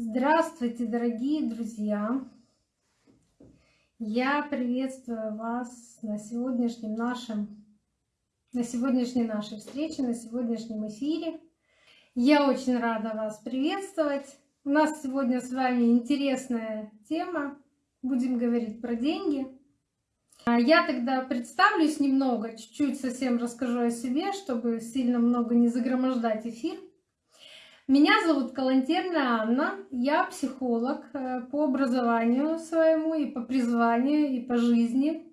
Здравствуйте, дорогие друзья! Я приветствую вас на сегодняшнем нашем, на сегодняшней нашей встрече, на сегодняшнем эфире. Я очень рада вас приветствовать. У нас сегодня с вами интересная тема. Будем говорить про деньги. А я тогда представлюсь немного, чуть-чуть совсем расскажу о себе, чтобы сильно много не загромождать эфир. Меня зовут Калантерна Анна, я психолог э, по образованию своему и по призванию, и по жизни.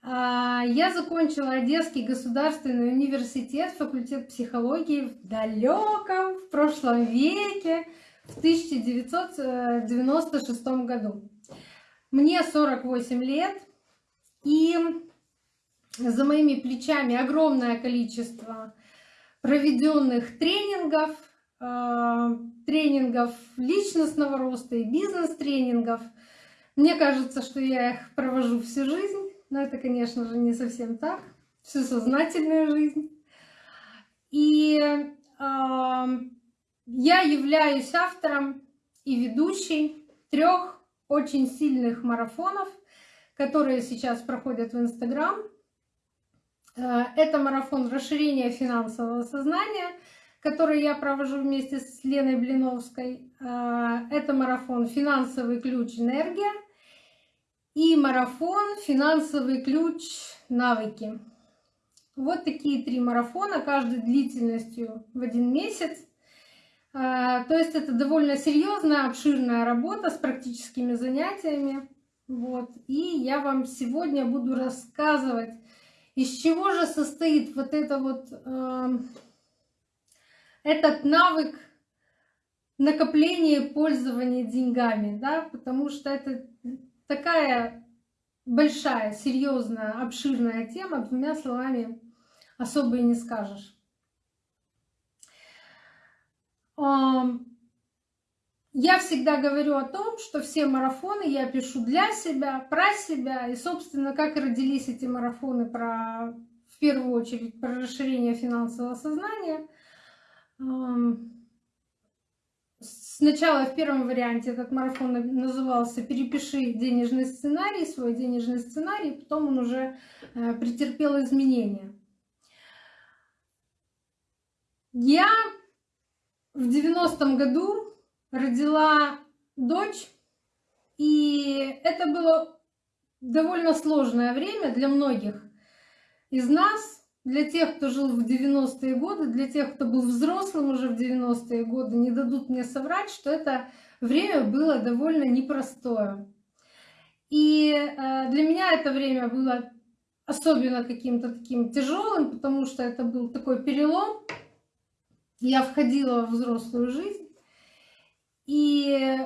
А, я закончила Одесский государственный университет, факультет психологии в далеком, в прошлом веке, в 1996 году. Мне 48 лет, и за моими плечами огромное количество проведенных тренингов, Э, тренингов личностного роста и бизнес-тренингов. Мне кажется, что я их провожу всю жизнь, но это, конечно же, не совсем так, всю сознательную жизнь. И э, я являюсь автором и ведущей трех очень сильных марафонов, которые сейчас проходят в Инстаграм. Э, это марафон расширения финансового сознания — который я провожу вместе с Леной Блиновской. А, это марафон «Финансовый ключ. Энергия» и марафон «Финансовый ключ. Навыки». Вот такие три марафона, каждый длительностью в один месяц. А, то есть это довольно серьезная, обширная работа с практическими занятиями. Вот. И я вам сегодня буду рассказывать, из чего же состоит вот это вот а, этот навык накопления и пользования деньгами, да, потому что это такая большая, серьезная, обширная тема, двумя словами особо и не скажешь. Я всегда говорю о том, что все марафоны я пишу для себя, про себя, и, собственно, как родились эти марафоны про, в первую очередь, про расширение финансового сознания – Сначала в первом варианте этот марафон назывался «Перепиши денежный сценарий», свой денежный сценарий, потом он уже э, претерпел изменения. Я в 90-м году родила дочь, и это было довольно сложное время для многих из нас, для тех, кто жил в 90-е годы, для тех, кто был взрослым уже в 90-е годы, не дадут мне соврать, что это время было довольно непростое. И э, для меня это время было особенно каким-то таким тяжелым, потому что это был такой перелом. Я входила в взрослую жизнь. И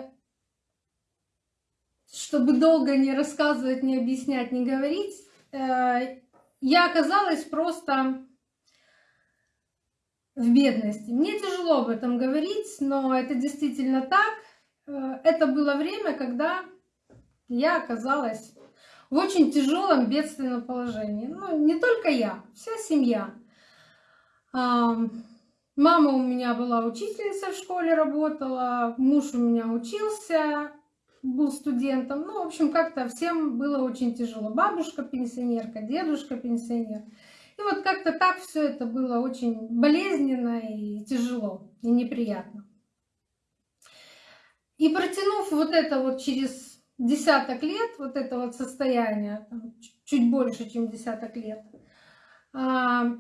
чтобы долго не рассказывать, не объяснять, не говорить, э, я оказалась просто в бедности. Мне тяжело об этом говорить, но это действительно так. Э, это было время, когда я оказалась в очень тяжелом бедственном положении. Ну, не только я, вся семья. Мама у меня была учительница в школе, работала, муж у меня учился, был студентом. Ну, в общем, как-то всем было очень тяжело. Бабушка пенсионерка, дедушка пенсионер. И вот как-то так все это было очень болезненно и тяжело, и неприятно. И протянув вот это вот через десяток лет, вот это вот состояние, чуть больше, чем десяток лет, а,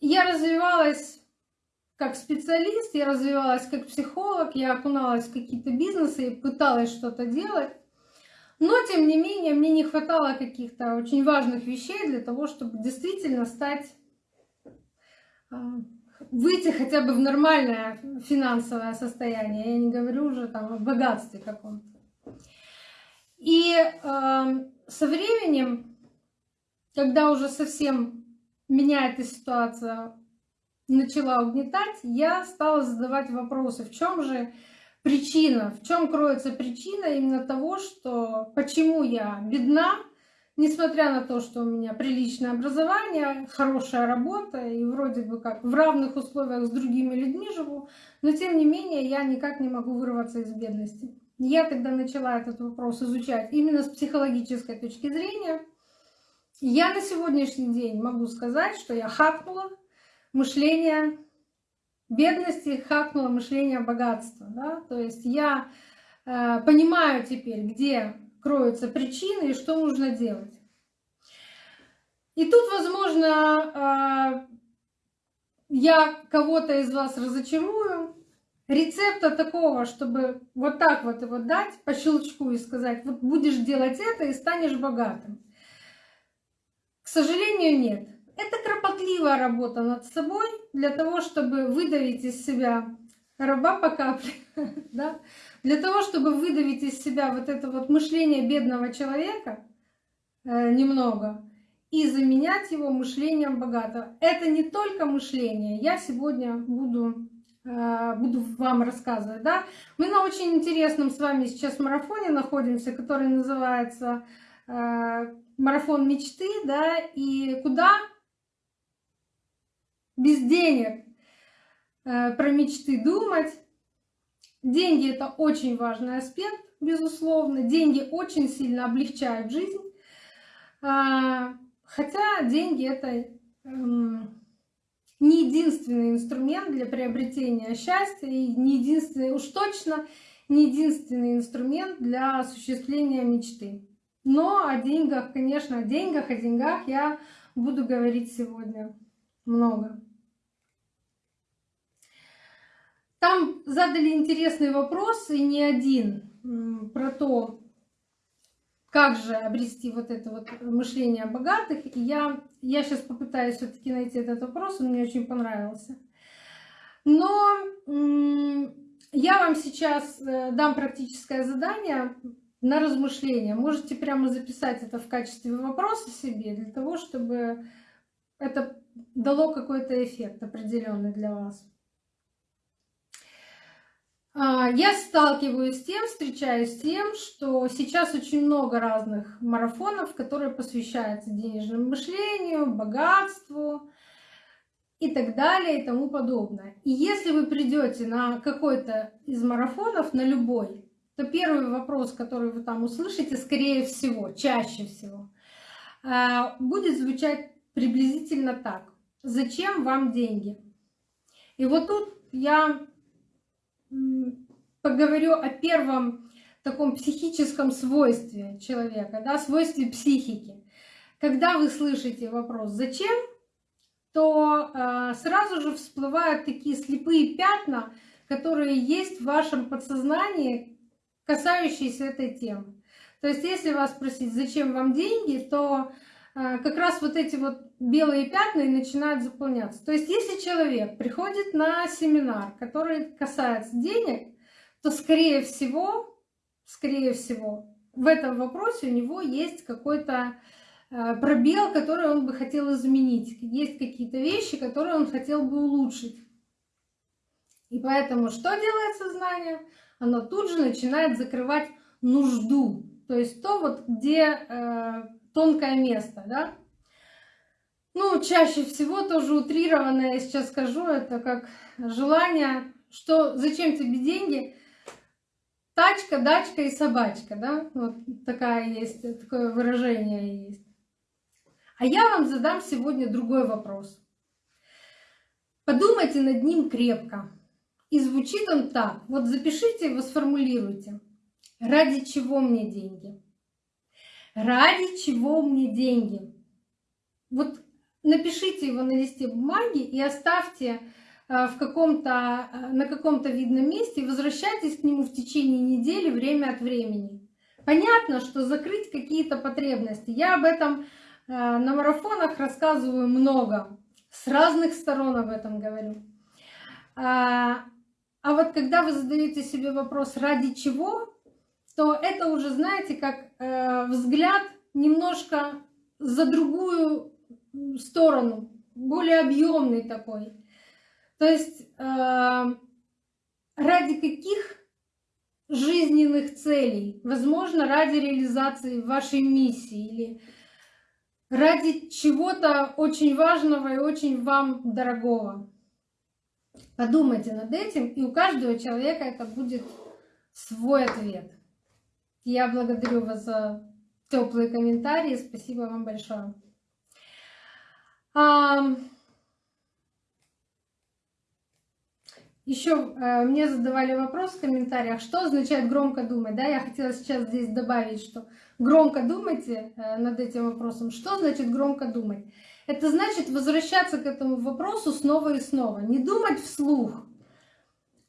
я развивалась как специалист, я развивалась как психолог, я окуналась в какие-то бизнесы и пыталась что-то делать. Но, тем не менее, мне не хватало каких-то очень важных вещей для того, чтобы действительно стать, а, выйти хотя бы в нормальное финансовое состояние. Я не говорю уже там о богатстве каком-то. И э, со временем, когда уже совсем меня эта ситуация начала угнетать, я стала задавать вопросы, в чем же причина, в чем кроется причина именно того, что почему я бедна, несмотря на то, что у меня приличное образование, хорошая работа и вроде бы как в равных условиях с другими людьми живу, но тем не менее я никак не могу вырваться из бедности. Я тогда начала этот вопрос изучать именно с психологической точки зрения. Я на сегодняшний день могу сказать, что я хакнула мышление бедности, хакнула мышление богатства. Да? То есть я э, понимаю теперь, где кроются причины и что нужно делать. И тут, возможно, э, я кого-то из вас разочарую. Рецепта такого, чтобы вот так вот его дать по щелчку и сказать, вот будешь делать это и станешь богатым. К сожалению, нет. Это кропотливая работа над собой для того, чтобы выдавить из себя раба по капле, да? для того, чтобы выдавить из себя вот это вот мышление бедного человека э, немного и заменять его мышлением богатого. Это не только мышление. Я сегодня буду, э, буду вам рассказывать. Да? Мы на очень интересном с вами сейчас марафоне находимся, который называется э, «Марафон мечты». Да? И куда без денег э, про мечты думать. Деньги — это очень важный аспект, безусловно. Деньги очень сильно облегчают жизнь. А, хотя деньги — это эм, не единственный инструмент для приобретения счастья и не единственный, уж точно не единственный инструмент для осуществления мечты. Но о деньгах, конечно, о деньгах, о деньгах я буду говорить сегодня много. Там задали интересный вопрос, и не один, про то, как же обрести вот это вот мышление богатых. И я, я сейчас попытаюсь все таки найти этот вопрос, он мне очень понравился. Но я вам сейчас э, дам практическое задание на размышление. Можете прямо записать это в качестве вопроса себе, для того, чтобы это дало какой-то эффект определенный для вас. А, я сталкиваюсь с тем, встречаюсь с тем, что сейчас очень много разных марафонов, которые посвящаются денежному мышлению, богатству и так далее и тому подобное. И если вы придете на какой-то из марафонов, на любой, то первый вопрос, который вы там услышите, скорее всего, чаще всего, а, будет звучать приблизительно так. Зачем вам деньги? И вот тут я поговорю о первом таком психическом свойстве человека, да, свойстве психики. Когда вы слышите вопрос «зачем?», то э, сразу же всплывают такие слепые пятна, которые есть в вашем подсознании, касающиеся этой темы. То есть если вас спросить, зачем вам деньги, то как раз вот эти вот белые пятна и начинают заполняться. То есть если человек приходит на семинар, который касается денег, то скорее всего, скорее всего, в этом вопросе у него есть какой-то э, пробел, который он бы хотел изменить. Есть какие-то вещи, которые он хотел бы улучшить. И поэтому что делает сознание? Оно тут же начинает закрывать нужду. То есть то, вот, где э, тонкое место. Да? Ну, чаще всего тоже утрированное, я сейчас скажу, это как желание, что зачем тебе деньги, тачка, дачка и собачка, да, вот такая есть, такое выражение есть. А я вам задам сегодня другой вопрос. Подумайте над ним крепко. И звучит он так. Вот запишите его, сформулируйте. Ради чего мне деньги? Ради чего мне деньги? Вот напишите его на листе бумаги и оставьте э, в каком-то, э, на каком-то видном месте возвращайтесь к нему в течение недели время от времени. Понятно, что закрыть какие-то потребности. Я об этом э, на марафонах рассказываю много, с разных сторон об этом говорю. А, а вот когда вы задаете себе вопрос «ради чего?», то это уже, знаете, как взгляд немножко за другую сторону, более объемный такой. То есть э, ради каких жизненных целей, возможно, ради реализации вашей миссии или ради чего-то очень важного и очень вам дорогого. Подумайте над этим, и у каждого человека это будет свой ответ. Я благодарю вас за теплые комментарии. Спасибо вам большое. Еще э, мне задавали вопрос в комментариях, что означает громко думать. Да, я хотела сейчас здесь добавить, что громко думайте э, над этим вопросом. Что значит громко думать? Это значит возвращаться к этому вопросу снова и снова. Не думать вслух,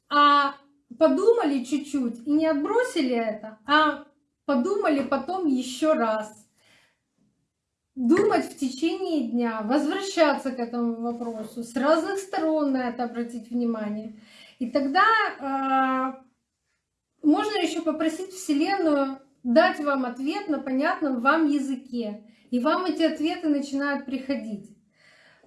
а подумали чуть-чуть и не отбросили это, а подумали потом еще раз думать в течение дня, возвращаться к этому вопросу, с разных сторон на это обратить внимание. И тогда э, можно еще попросить Вселенную дать вам ответ на понятном вам языке. И вам эти ответы начинают приходить.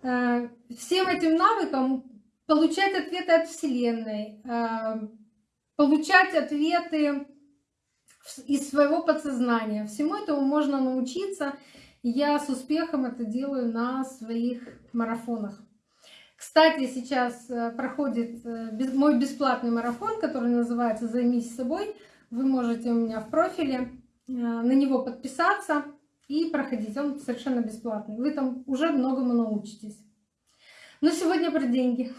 Э, всем этим навыкам получать ответы от Вселенной, э, получать ответы из своего подсознания. Всему этому можно научиться я с успехом это делаю на своих марафонах. Кстати, сейчас э, проходит э, мой бесплатный марафон, который называется «Займись собой». Вы можете у меня в профиле э, на него подписаться и проходить. Он совершенно бесплатный. Вы там уже многому научитесь. Но сегодня про деньги.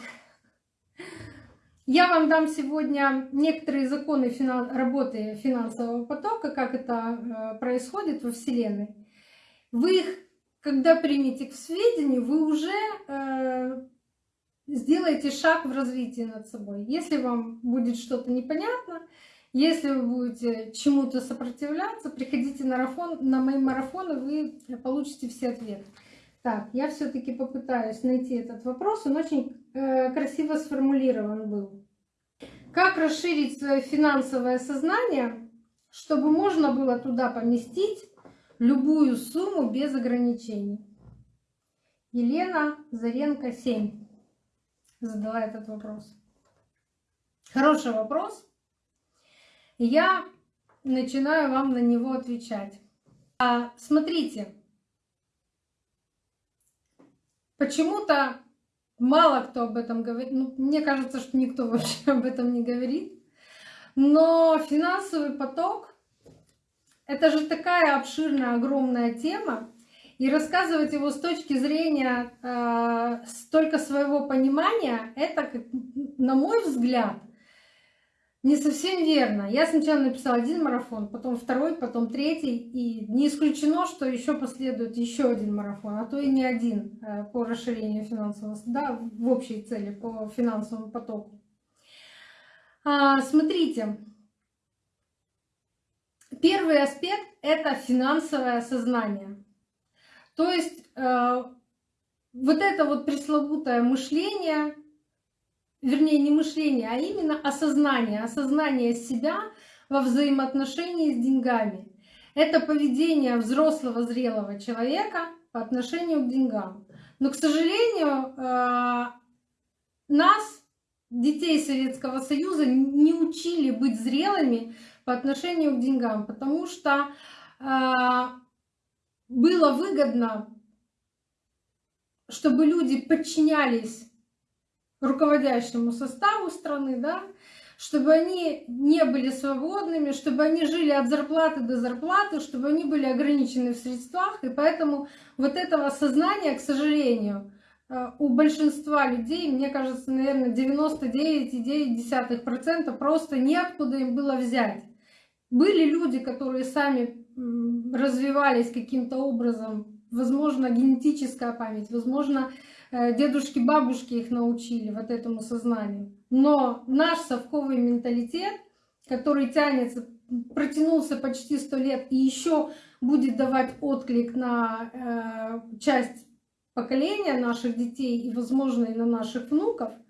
Я вам дам сегодня некоторые законы работы финансового потока, как это происходит во Вселенной. Вы их, когда примете к сведению, вы уже э, сделаете шаг в развитии над собой. Если вам будет что-то непонятно, если вы будете чему-то сопротивляться, приходите на, марафон, на мои марафоны, вы получите все ответы. Так, я все-таки попытаюсь найти этот вопрос. Он очень э, красиво сформулирован был. Как расширить свое финансовое сознание, чтобы можно было туда поместить любую сумму без ограничений. Елена Заренко 7 задала этот вопрос. Хороший вопрос. Я начинаю вам на него отвечать. А, смотрите, почему-то мало кто об этом говорит. Ну, мне кажется, что никто вообще об этом не говорит. Но финансовый поток это же такая обширная, огромная тема, и рассказывать его с точки зрения э, столько своего понимания, это, на мой взгляд, не совсем верно. Я сначала написала один марафон, потом второй, потом третий, и не исключено, что еще последует еще один марафон, а то и не один э, по расширению финансового, да, в общей цели по финансовому потоку. А, смотрите, Первый аспект — это финансовое сознание. То есть э, вот это вот пресловутое мышление, вернее не мышление, а именно осознание, осознание себя во взаимоотношении с деньгами. Это поведение взрослого, зрелого человека по отношению к деньгам. Но, к сожалению, э, нас, детей Советского Союза, не учили быть зрелыми по отношению к деньгам, потому что э, было выгодно, чтобы люди подчинялись руководящему составу страны, да, чтобы они не были свободными, чтобы они жили от зарплаты до зарплаты, чтобы они были ограничены в средствах. И поэтому вот этого сознания, к сожалению, э, у большинства людей, мне кажется, наверное, 99,9% просто неоткуда им было взять. Были люди, которые сами развивались каким-то образом, возможно, генетическая память, возможно, дедушки, бабушки их научили вот этому сознанию. Но наш совковый менталитет, который тянется, протянулся почти сто лет и еще будет давать отклик на э, часть поколения наших детей и, возможно, и на наших внуков –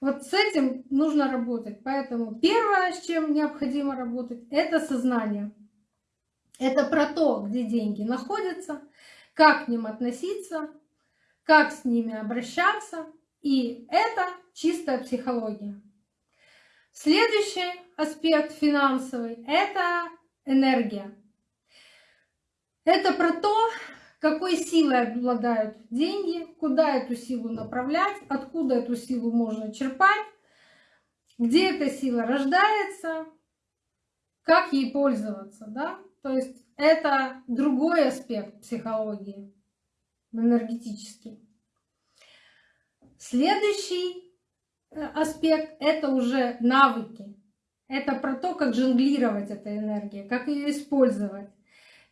вот с этим нужно работать. Поэтому первое, с чем необходимо работать, это сознание. Это про то, где деньги находятся, как к ним относиться, как с ними обращаться. И это чистая психология. Следующий аспект финансовый – это энергия. Это про то, какой силой обладают деньги, куда эту силу направлять, откуда эту силу можно черпать, где эта сила рождается, как ей пользоваться, да? То есть это другой аспект психологии, энергетический. Следующий э, аспект — это уже навыки. Это про то, как жонглировать этой энергией, как ее использовать,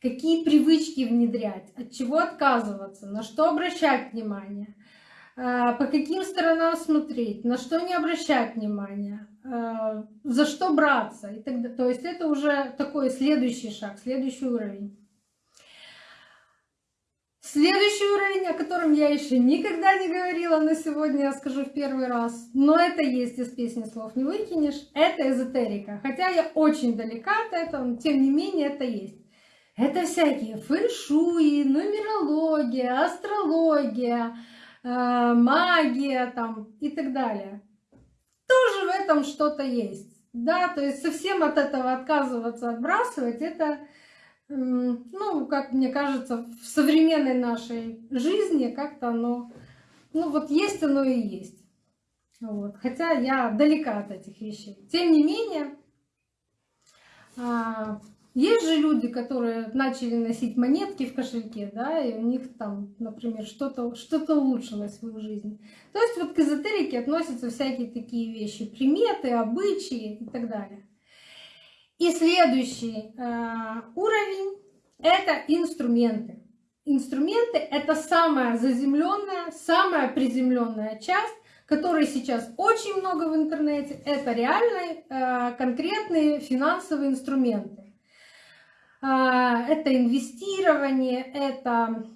какие привычки внедрять, от чего отказываться, на что обращать внимание, э, по каким сторонам смотреть, на что не обращать внимания, э, за что браться. И так далее. То есть это уже такой следующий шаг, следующий уровень. Следующий уровень, о котором я еще никогда не говорила, но сегодня я скажу в первый раз, но это есть из песни слов не выкинешь, это эзотерика. Хотя я очень далека от этого, но тем не менее это есть. Это всякие фэншуи, нумерология, астрология, э, магия там и так далее. Тоже в этом что-то есть. Да, то есть совсем от этого отказываться, отбрасывать, это ну, как мне кажется, в современной нашей жизни как-то оно, ну вот есть оно и есть. Вот. Хотя я далека от этих вещей. Тем не менее, а, есть же люди, которые начали носить монетки в кошельке, да, и у них там, например, что-то что, -то, улучшилось в их жизни. То есть вот к эзотерике относятся всякие такие вещи, приметы, обычаи и так далее. И следующий э, уровень – это инструменты. Инструменты – это самая заземленная, самая приземленная часть, которой сейчас очень много в интернете. Это реальные, э, конкретные финансовые инструменты. Э, это инвестирование, это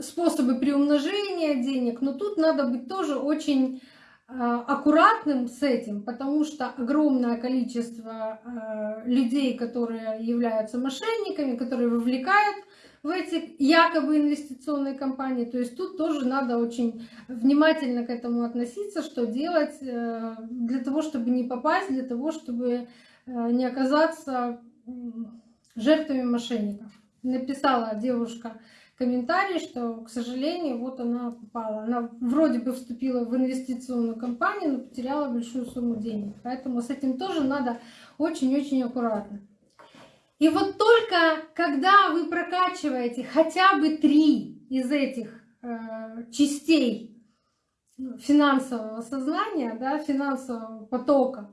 способы приумножения денег, но тут надо быть тоже очень аккуратным с этим, потому что огромное количество а, людей, которые являются мошенниками, которые вовлекают в эти якобы инвестиционные компании. То есть тут тоже надо очень внимательно к этому относиться, что делать э, для того, чтобы не попасть, для того, чтобы э, не оказаться жертвами мошенников. Написала девушка комментарий, что, к сожалению, вот она попала. Она вроде бы вступила в инвестиционную компанию, но потеряла большую сумму денег. Поэтому с этим тоже надо очень-очень аккуратно. И вот только когда вы прокачиваете хотя бы три из этих э, частей финансового сознания, да, финансового потока,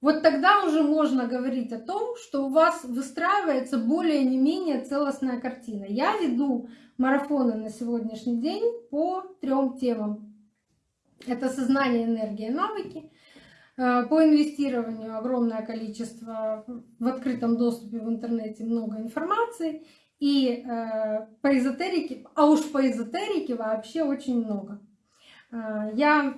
вот тогда уже можно говорить о том, что у вас выстраивается более не менее целостная картина. Я веду марафоны на сегодняшний день по трем темам. Это сознание, энергия, навыки. Э, по инвестированию огромное количество в открытом доступе в интернете много информации. И э, по эзотерике, а уж по эзотерике вообще очень много. Э, я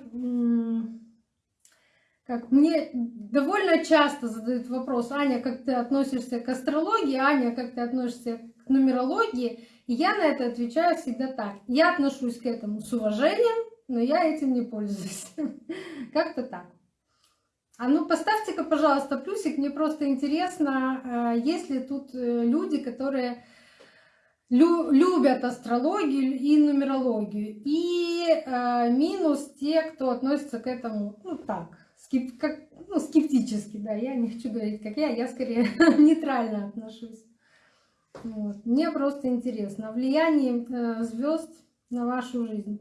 как мне довольно часто задают вопрос, Аня, как ты относишься к астрологии, Аня, как ты относишься к нумерологии, и я на это отвечаю всегда так. Я отношусь к этому с уважением, но я этим не пользуюсь. Как-то так. А ну поставьте-ка, пожалуйста, плюсик, мне просто интересно, э, есть ли тут э, люди, которые любят астрологию и нумерологию, и э, минус те, кто относится к этому, ну так, скеп, как, ну, скептически, да, я не хочу говорить, как я, я скорее нейтрально отношусь. Вот. Мне просто интересно влияние э, звезд на вашу жизнь.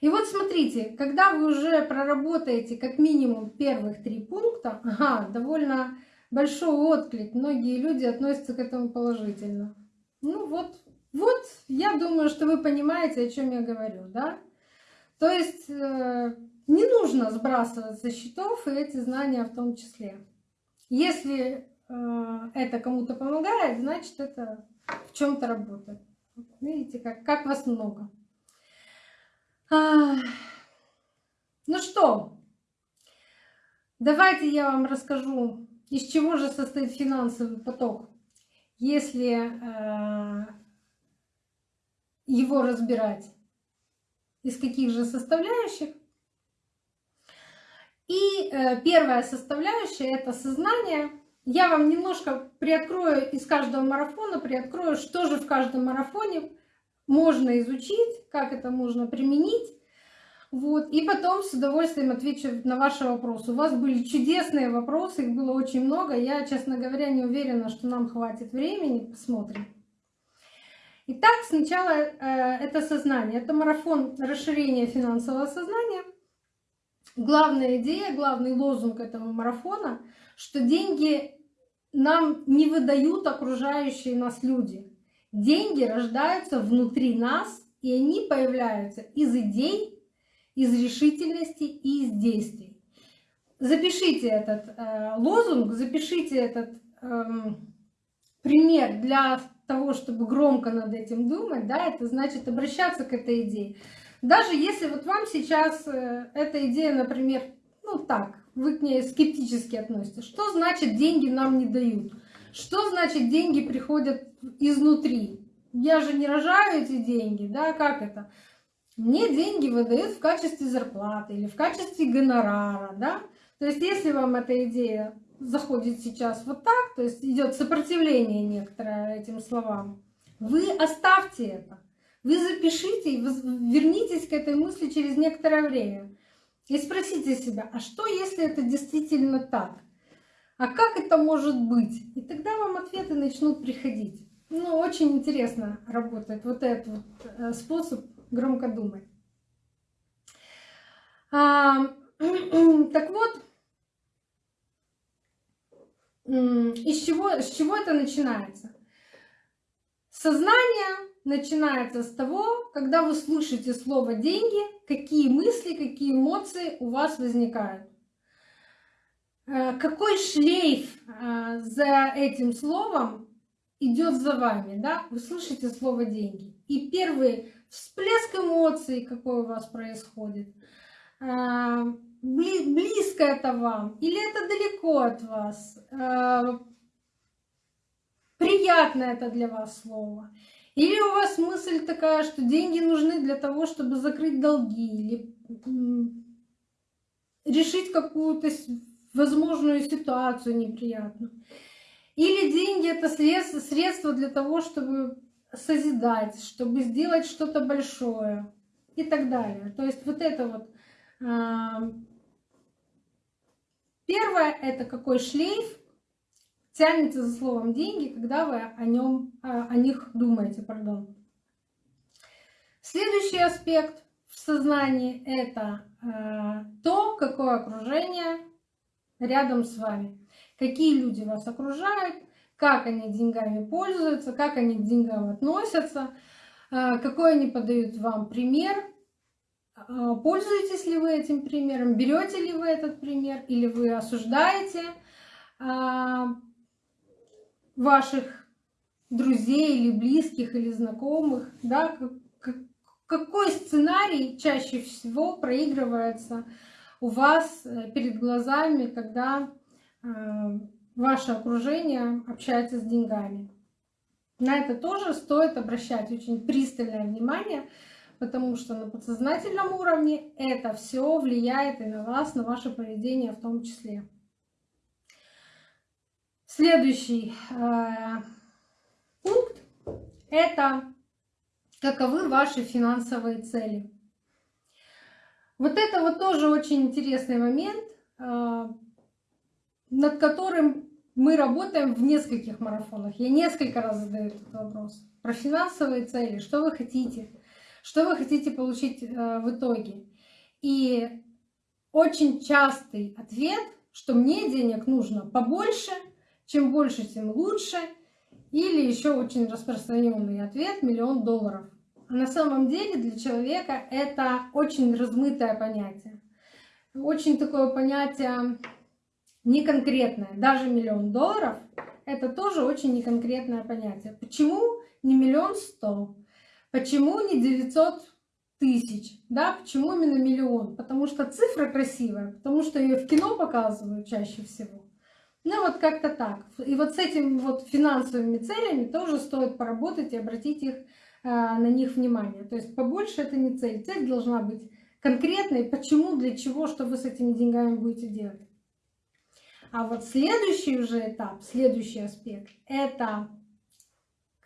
И вот смотрите, когда вы уже проработаете как минимум первых три пункта, ага, довольно большой отклик, многие люди относятся к этому положительно. Ну вот, вот, я думаю, что вы понимаете, о чем я говорю, да? То есть э, не нужно сбрасывать со счетов и эти знания в том числе. Если э, это кому-то помогает, значит это в чем-то работает. Видите, как, как вас много. А, ну что, давайте я вам расскажу, из чего же состоит финансовый поток, если э, его разбирать, из каких же составляющих. И э, первая составляющая — это сознание, я вам немножко приоткрою из каждого марафона, приоткрою, что же в каждом марафоне можно изучить, как это можно применить. Вот. И потом с удовольствием отвечу на ваши вопросы. У вас были чудесные вопросы, их было очень много. Я, честно говоря, не уверена, что нам хватит времени. Посмотрим. Итак, сначала э, это сознание. Это марафон расширения финансового сознания. Главная идея, главный лозунг этого марафона, что деньги нам не выдают окружающие нас люди. Деньги рождаются внутри нас, и они появляются из идей, из решительности и из действий. Запишите этот э, лозунг, запишите этот э, пример для того, чтобы громко над этим думать, да, это значит обращаться к этой идее. Даже если вот вам сейчас э, эта идея, например, ну так, вы к ней скептически относитесь. Что значит деньги нам не дают? Что значит деньги приходят изнутри? Я же не рожаю эти деньги, да, как это? Мне деньги выдают в качестве зарплаты или в качестве гонорара, да? То есть если вам эта идея заходит сейчас вот так, то есть идет сопротивление некоторое этим словам, вы оставьте это. Вы запишите вернитесь к этой мысли через некоторое время. И спросите себя, а что если это действительно так? А как это может быть? И тогда вам ответы начнут приходить. Ну, очень интересно работает вот этот вот э, способ громко думать. А, так вот, из чего, с чего это начинается? Сознание начинается с того, когда вы слышите слово «деньги», какие мысли, какие эмоции у вас возникают. Э, какой шлейф э, за этим словом идет за вами, да? Вы слышите слово «деньги». И первый всплеск эмоций, какой у вас происходит, э, близко это вам или это далеко от вас, приятно это для вас слово. Или у вас мысль такая, что деньги нужны для того, чтобы закрыть долги или решить какую-то возможную ситуацию неприятную. Или деньги это средство, для того, чтобы созидать, чтобы сделать что-то большое и так далее. То есть вот это вот а, первое это какой шлейф тянется за словом деньги, когда вы о, нем, о них думаете. Пардон. Следующий аспект в сознании – это э, то, какое окружение рядом с вами. Какие люди вас окружают, как они деньгами пользуются, как они к деньгам относятся, э, какой они подают вам пример, э, пользуетесь ли вы этим примером, берете ли вы этот пример или вы осуждаете, ваших друзей или близких или знакомых, да, какой сценарий чаще всего проигрывается у вас э, перед глазами, когда э, ваше окружение общается с деньгами. На это тоже стоит обращать очень пристальное внимание, потому что на подсознательном уровне это все влияет и на вас, на ваше поведение в том числе. Следующий э, пункт – это каковы ваши финансовые цели. Вот это вот тоже очень интересный момент, э, над которым мы работаем в нескольких марафонах. Я несколько раз задаю этот вопрос. Про финансовые цели, что вы хотите, что вы хотите получить э, в итоге. И очень частый ответ, что мне денег нужно побольше – чем больше, тем лучше. Или еще очень распространенный ответ – миллион долларов. На самом деле для человека это очень размытое понятие. Очень такое понятие неконкретное. Даже миллион долларов – это тоже очень неконкретное понятие. Почему не миллион сто? Почему не 900 тысяч? Да? Почему именно миллион? Потому что цифра красивая, потому что ее в кино показывают чаще всего. Ну вот как-то так. И вот с этими вот финансовыми целями тоже стоит поработать и обратить их, а, на них внимание. То есть побольше это не цель. Цель должна быть конкретной, почему, для чего, что вы с этими деньгами будете делать. А вот следующий уже этап, следующий аспект, это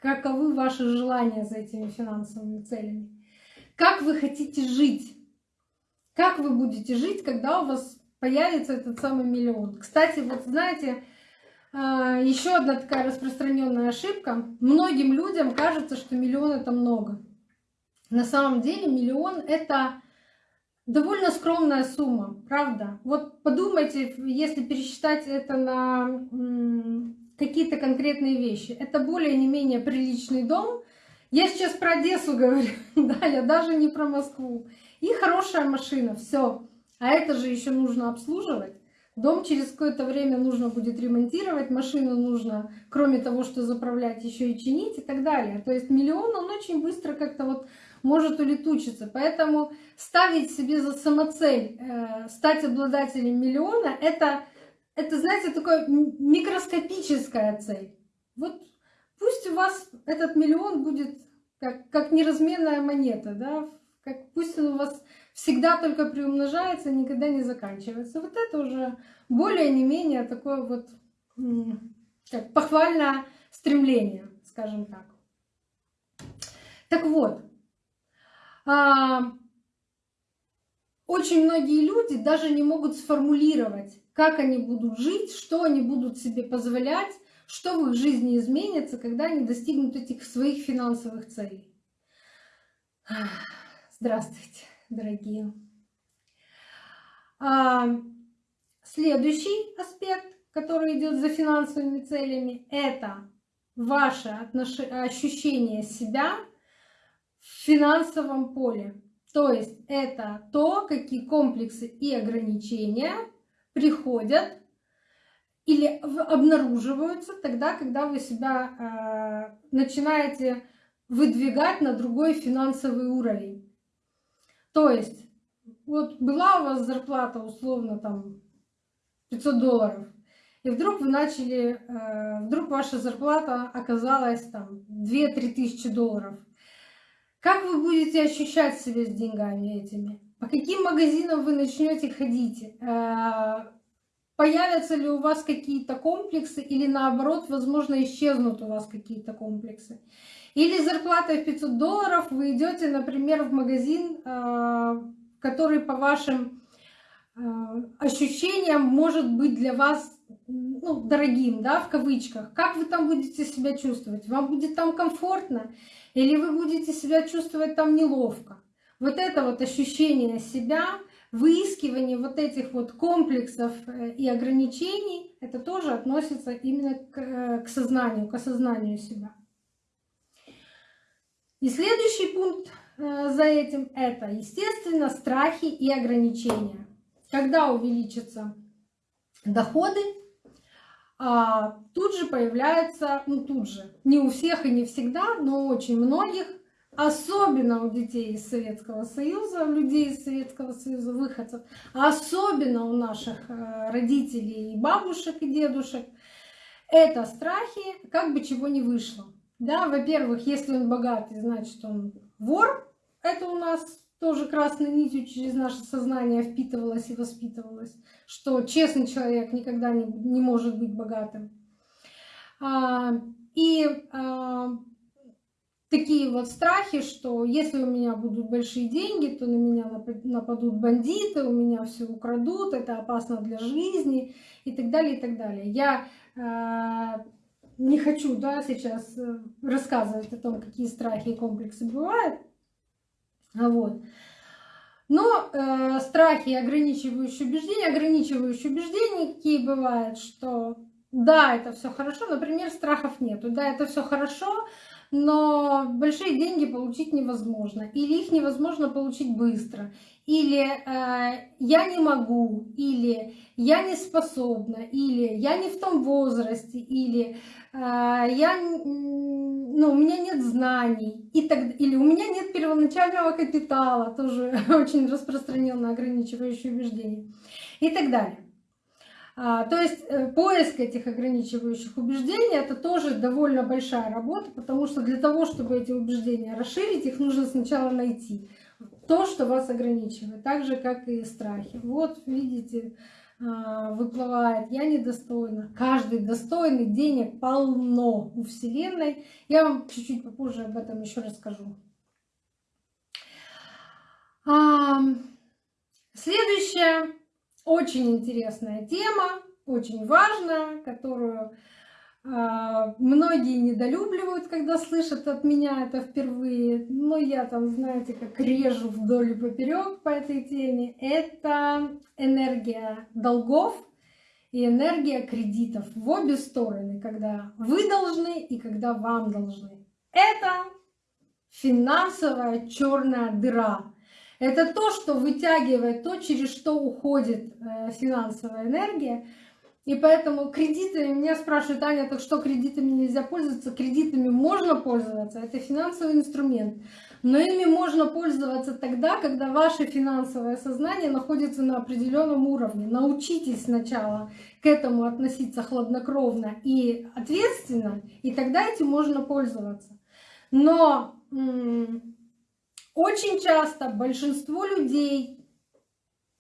каковы ваши желания за этими финансовыми целями. Как вы хотите жить? Как вы будете жить, когда у вас появится этот самый миллион? Кстати, вот знаете, а, еще одна такая распространенная ошибка. Многим людям кажется, что миллион это много. На самом деле миллион это довольно скромная сумма, правда? Вот подумайте, если пересчитать это на какие-то конкретные вещи. Это более не менее приличный дом. Я сейчас про Одессу говорю, да, я даже не про Москву. И хорошая машина, все. А это же еще нужно обслуживать. Дом через какое-то время нужно будет ремонтировать, машину нужно, кроме того, что заправлять, еще и чинить и так далее. То есть миллион, он очень быстро как-то вот может улетучиться. Поэтому ставить себе за самоцель э, стать обладателем миллиона, это, это, знаете, такая микроскопическая цель. Вот пусть у вас этот миллион будет как, как неразменная монета, да, как, пусть он у вас всегда только приумножается, никогда не заканчивается. Вот это уже более не менее такое вот как похвальное стремление, скажем так. Так вот, а, очень многие люди даже не могут сформулировать, как они будут жить, что они будут себе позволять, что в их жизни изменится, когда они достигнут этих своих финансовых целей. Здравствуйте, дорогие. А, следующий аспект, который идет за финансовыми целями, это ваше ощущение себя в финансовом поле. То есть это то, какие комплексы и ограничения приходят или обнаруживаются тогда, когда вы себя э, начинаете выдвигать на другой финансовый уровень. То есть, вот была у вас зарплата условно там 500 долларов, и вдруг вы начали, э, вдруг ваша зарплата оказалась там 2-3 тысячи долларов. Как вы будете ощущать себя с деньгами этими? По каким магазинам вы начнете ходить? Э, появятся ли у вас какие-то комплексы или наоборот, возможно, исчезнут у вас какие-то комплексы? Или зарплата в 500 долларов, вы идете, например, в магазин, э, который по вашим э, ощущениям может быть для вас ну, дорогим, да, в кавычках. Как вы там будете себя чувствовать? Вам будет там комфортно? Или вы будете себя чувствовать там неловко? Вот это вот ощущение себя, выискивание вот этих вот комплексов э, и ограничений, это тоже относится именно к, к сознанию, к осознанию себя. И следующий пункт э, за этим это, естественно, страхи и ограничения. Когда увеличатся доходы, а, тут же появляется, ну тут же, не у всех и не всегда, но у очень многих, особенно у детей из Советского Союза, людей из Советского Союза, выходцев, особенно у наших э, родителей и бабушек и дедушек, это страхи, как бы чего не вышло. Да, во-первых, если он богатый, значит он вор. Это у нас тоже красной нитью через наше сознание впитывалось и воспитывалось, что честный человек никогда не, не может быть богатым. А, и а, такие вот страхи, что если у меня будут большие деньги, то на меня нападут бандиты, у меня все украдут, это опасно для жизни и так далее, и так далее. Я а, не хочу да, сейчас э, рассказывать о том, какие страхи и комплексы бывают. Вот. Но э, страхи ограничивающие убеждения, ограничивающие убеждения какие бывают, что да, это все хорошо, например, страхов нету, да, это все хорошо, но большие деньги получить невозможно, или их невозможно получить быстро, или э, я не могу, или я не способна, или я не в том возрасте, или я, ну, у меня нет знаний, и так, или у меня нет первоначального капитала, тоже очень распространенное ограничивающее убеждение, и так далее. А, то есть э, поиск этих ограничивающих убеждений это тоже довольно большая работа, потому что для того, чтобы эти убеждения расширить, их нужно сначала найти. То, что вас ограничивает, так же, как и страхи. Вот видите, а, выплывает «я недостойна». Каждый достойный, денег полно у Вселенной. Я вам чуть-чуть попозже об этом еще расскажу. Следующая очень интересная тема, очень важная, которую а, многие недолюбливают, когда слышат от меня это впервые. Но я там, знаете, как режу вдоль и поперек по этой теме. Это энергия долгов и энергия кредитов в обе стороны, когда вы должны и когда вам должны. Это финансовая черная дыра. Это то, что вытягивает, то, через что уходит э, финансовая энергия. И поэтому кредитами, меня спрашивают, Аня, так что кредитами нельзя пользоваться? Кредитами можно пользоваться, это финансовый инструмент. Но ими можно пользоваться тогда, когда ваше финансовое сознание находится на определенном уровне. Научитесь сначала к этому относиться хладнокровно и ответственно, и тогда этим можно пользоваться. Но очень часто большинство людей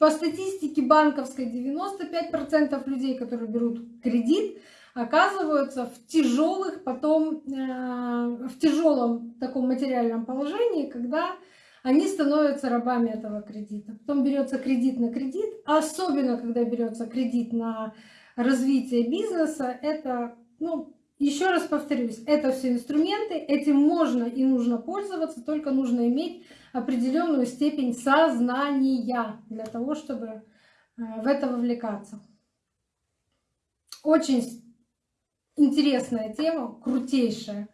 по статистике банковской 95% людей, которые берут кредит, оказываются в тяжелых потом, э, в тяжелом таком материальном положении, когда они становятся рабами этого кредита. Потом берется кредит на кредит, особенно когда берется кредит на развитие бизнеса, это, ну, еще раз повторюсь, это все инструменты, этим можно и нужно пользоваться, только нужно иметь определенную степень сознания для того, чтобы э, в это вовлекаться. Очень интересная тема, крутейшая.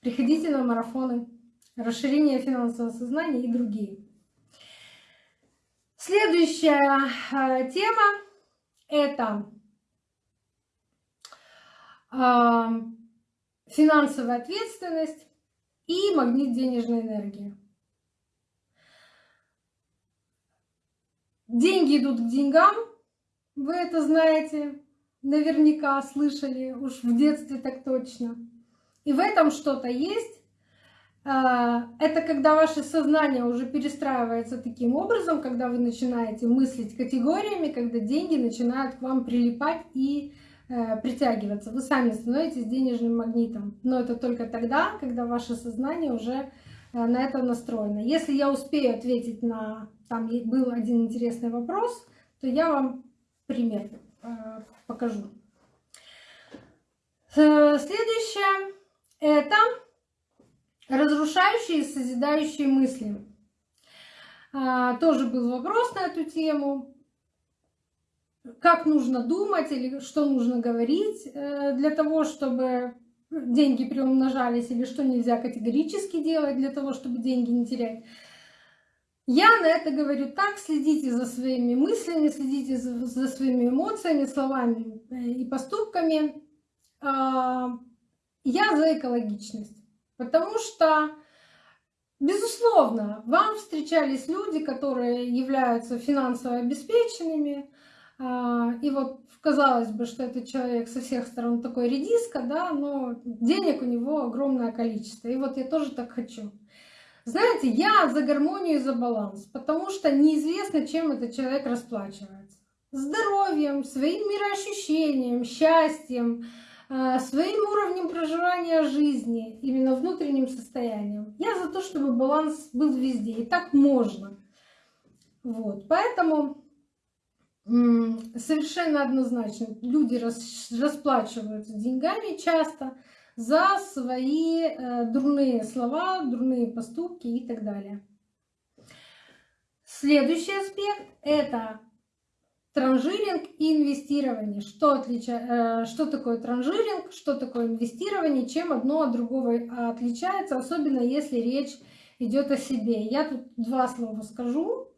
Приходите на марафоны расширение финансового сознания и другие. Следующая э, тема – это э, финансовая ответственность и магнит денежной энергии. Деньги идут к деньгам, вы это знаете, наверняка слышали, уж в детстве так точно. И в этом что-то есть. А, это когда ваше сознание уже перестраивается таким образом, когда вы начинаете мыслить категориями, когда деньги начинают к вам прилипать и э, притягиваться. Вы сами становитесь денежным магнитом. Но это только тогда, когда ваше сознание уже на это настроено. Если я успею ответить на там был один интересный вопрос, то я вам пример э, покажу. Э, следующее – это разрушающие и созидающие мысли. Тоже был вопрос на эту тему. Как нужно думать или что нужно говорить э, для того, чтобы деньги приумножались, или что нельзя категорически делать для того, чтобы деньги не терять. Я на это говорю так, следите за своими мыслями, следите за, своими эмоциями, словами э, и поступками. А, я за экологичность, потому что, безусловно, вам встречались люди, которые являются финансово обеспеченными, и вот казалось бы, что этот человек со всех сторон такой редиска, да, но денег у него огромное количество. И вот я тоже так хочу. Знаете, я за гармонию и за баланс, потому что неизвестно, чем этот человек расплачивается. Здоровьем, своим мироощущением, счастьем, а, своим уровнем проживания жизни, именно внутренним состоянием. Я за то, чтобы баланс был везде, и так можно. Вот, поэтому совершенно однозначно люди расплачиваются деньгами часто, за свои э, дурные слова, дурные поступки и так далее. Следующий аспект – это транжиринг и инвестирование. Что, отлича... Э, что такое транжиринг, что такое инвестирование, чем одно от другого отличается, особенно если речь идет о себе. Я тут два слова скажу.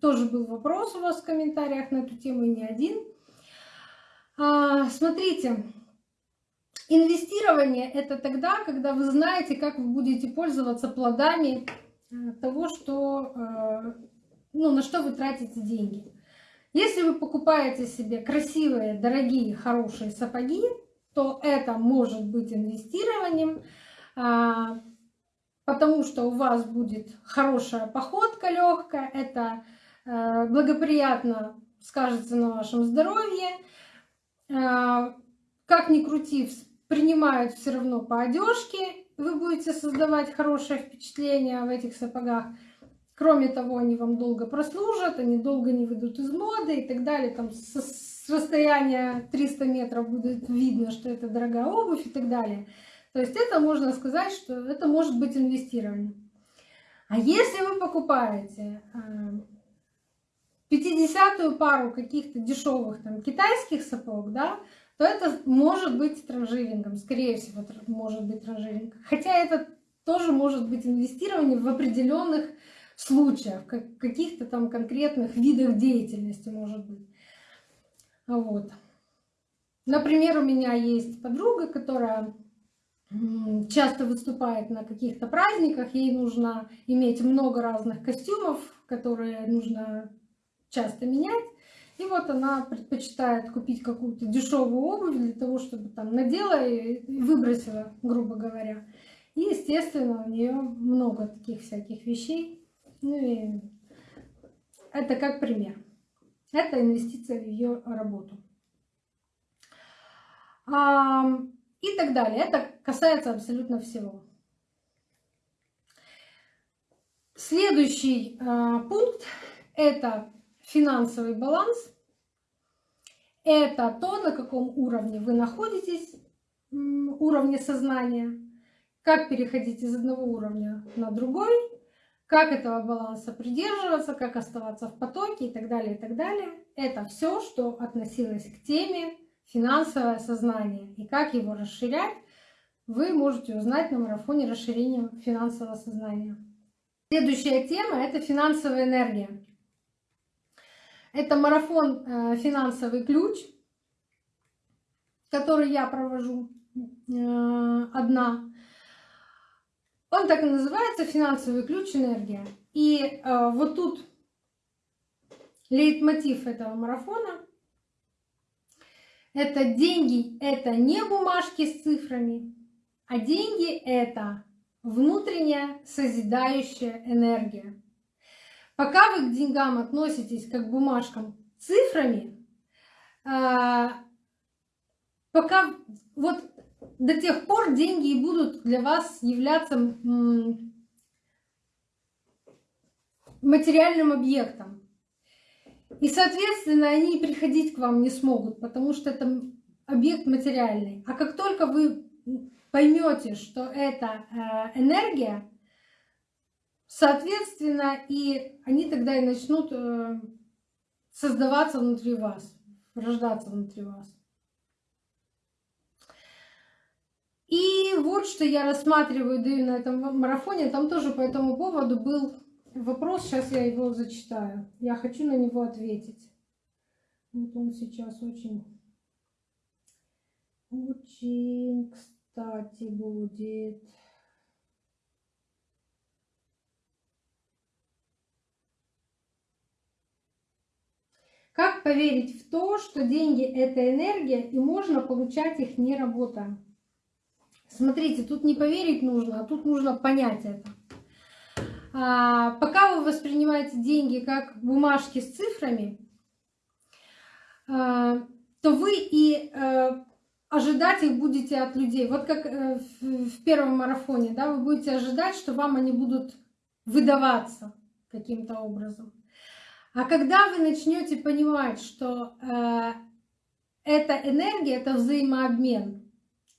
Тоже был вопрос у вас в комментариях на эту тему, и не один. А, смотрите, Инвестирование – это тогда, когда вы знаете, как вы будете пользоваться плодами э, того, что, э, ну, на что вы тратите деньги. Если вы покупаете себе красивые, дорогие, хорошие сапоги, то это может быть инвестированием, а, потому что у вас будет хорошая походка легкая, это э, благоприятно скажется на вашем здоровье. А, как ни крути, принимают все равно по одежке, вы будете создавать хорошее впечатление в этих сапогах. Кроме того, они вам долго прослужат, они долго не выйдут из моды и так далее. Там с расстояния 300 метров будет видно, что это дорогая обувь и так далее. То есть это можно сказать, что это может быть инвестирование. А если вы покупаете 50-ю э, пару каких-то дешевых там китайских сапог, да, то это может быть транжирингом, скорее всего, может быть транжиринг. Хотя это тоже может быть инвестирование в определенных случаях, как каких-то там конкретных видах деятельности, может быть. Вот. Например, у меня есть подруга, которая часто выступает на каких-то праздниках, ей нужно иметь много разных костюмов, которые нужно часто менять. И вот она предпочитает купить какую-то дешевую обувь для того, чтобы там надела и выбросила, грубо говоря. И, естественно, у нее много таких всяких вещей. Ну и это как пример. Это инвестиция в ее работу. И так далее. Это касается абсолютно всего. Следующий а, пункт – это финансовый баланс – это то, на каком уровне вы находитесь, уровне сознания, как переходить из одного уровня на другой, как этого баланса придерживаться, как оставаться в потоке и так далее, и так далее. Это все, что относилось к теме финансовое сознание и как его расширять, вы можете узнать на марафоне расширения финансового сознания. Следующая тема – это финансовая энергия. Это марафон э, «Финансовый ключ», который я провожу э, одна. Он так и называется «Финансовый ключ. Энергия». И э, вот тут лейтмотив этого марафона – это деньги – это не бумажки с цифрами, а деньги – это внутренняя созидающая энергия. Пока вы к деньгам относитесь как к бумажкам цифрами, а, пока вот до тех пор деньги будут для вас являться материальным объектом. И, соответственно, они приходить к вам не смогут, потому что это объект материальный. А как только вы поймете, что это э, энергия, Соответственно, и они тогда и начнут э, создаваться внутри вас, рождаться внутри вас. И вот что я рассматриваю, даю на этом марафоне, там тоже по этому поводу был вопрос, сейчас я его зачитаю. Я хочу на него ответить. Вот он сейчас очень, очень кстати будет. Как поверить в то, что деньги – это энергия, и можно получать их не работая? Смотрите, тут не поверить нужно, а тут нужно понять это. А, пока вы воспринимаете деньги как бумажки с цифрами, а, то вы и а, ожидать их будете от людей. Вот как в, в первом марафоне, да, вы будете ожидать, что вам они будут выдаваться каким-то образом. А когда вы начнете понимать, что э, эта энергия, это взаимообмен,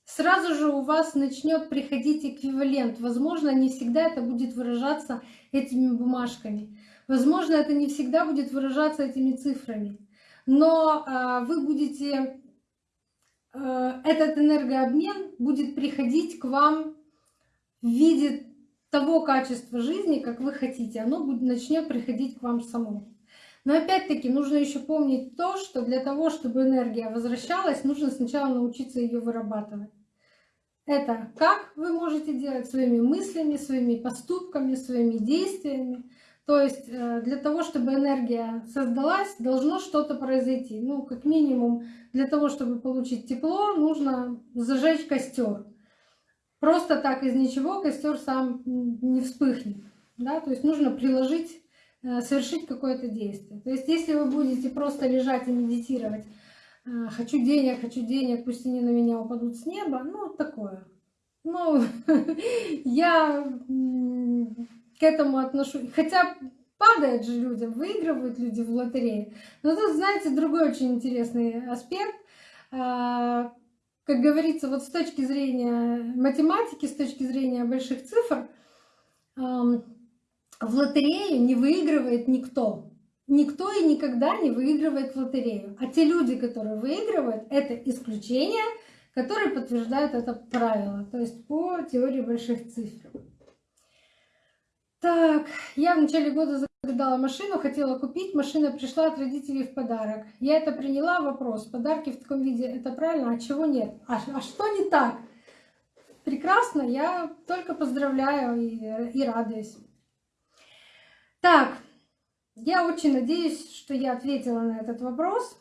сразу же у вас начнет приходить эквивалент. Возможно, не всегда это будет выражаться этими бумажками. Возможно, это не всегда будет выражаться этими цифрами. Но э, вы будете, э, этот энергообмен будет приходить к вам в виде того качества жизни, как вы хотите. Оно начнет приходить к вам самому. Но опять-таки нужно еще помнить то, что для того, чтобы энергия возвращалась, нужно сначала научиться ее вырабатывать. Это как вы можете делать своими мыслями, своими поступками, своими действиями. То есть э, для того, чтобы энергия создалась, должно что-то произойти. Ну, как минимум, для того, чтобы получить тепло, нужно зажечь костер. Просто так из ничего костер сам не вспыхнет. Да? То есть нужно приложить э, совершить какое-то действие. То есть если вы будете просто лежать и медитировать, хочу денег, хочу денег, пусть они на меня упадут с неба, ну, такое. Ну, я к этому отношусь. Хотя падает же людям, выигрывают люди в лотерее. Но тут, знаете, другой очень интересный аспект. А, как говорится, вот с точки зрения математики, с точки зрения больших цифр, в лотерею не выигрывает никто. Никто и никогда не выигрывает в лотерею. А те люди, которые выигрывают, это исключение, которые подтверждают это правило. То есть по теории больших цифр. Так, я в начале года загадала машину, хотела купить, машина пришла от родителей в подарок. Я это приняла, вопрос, подарки в таком виде, это правильно, а чего нет? А, а что не так? Прекрасно, я только поздравляю и, и радуюсь. Так, я очень надеюсь, что я ответила на этот вопрос.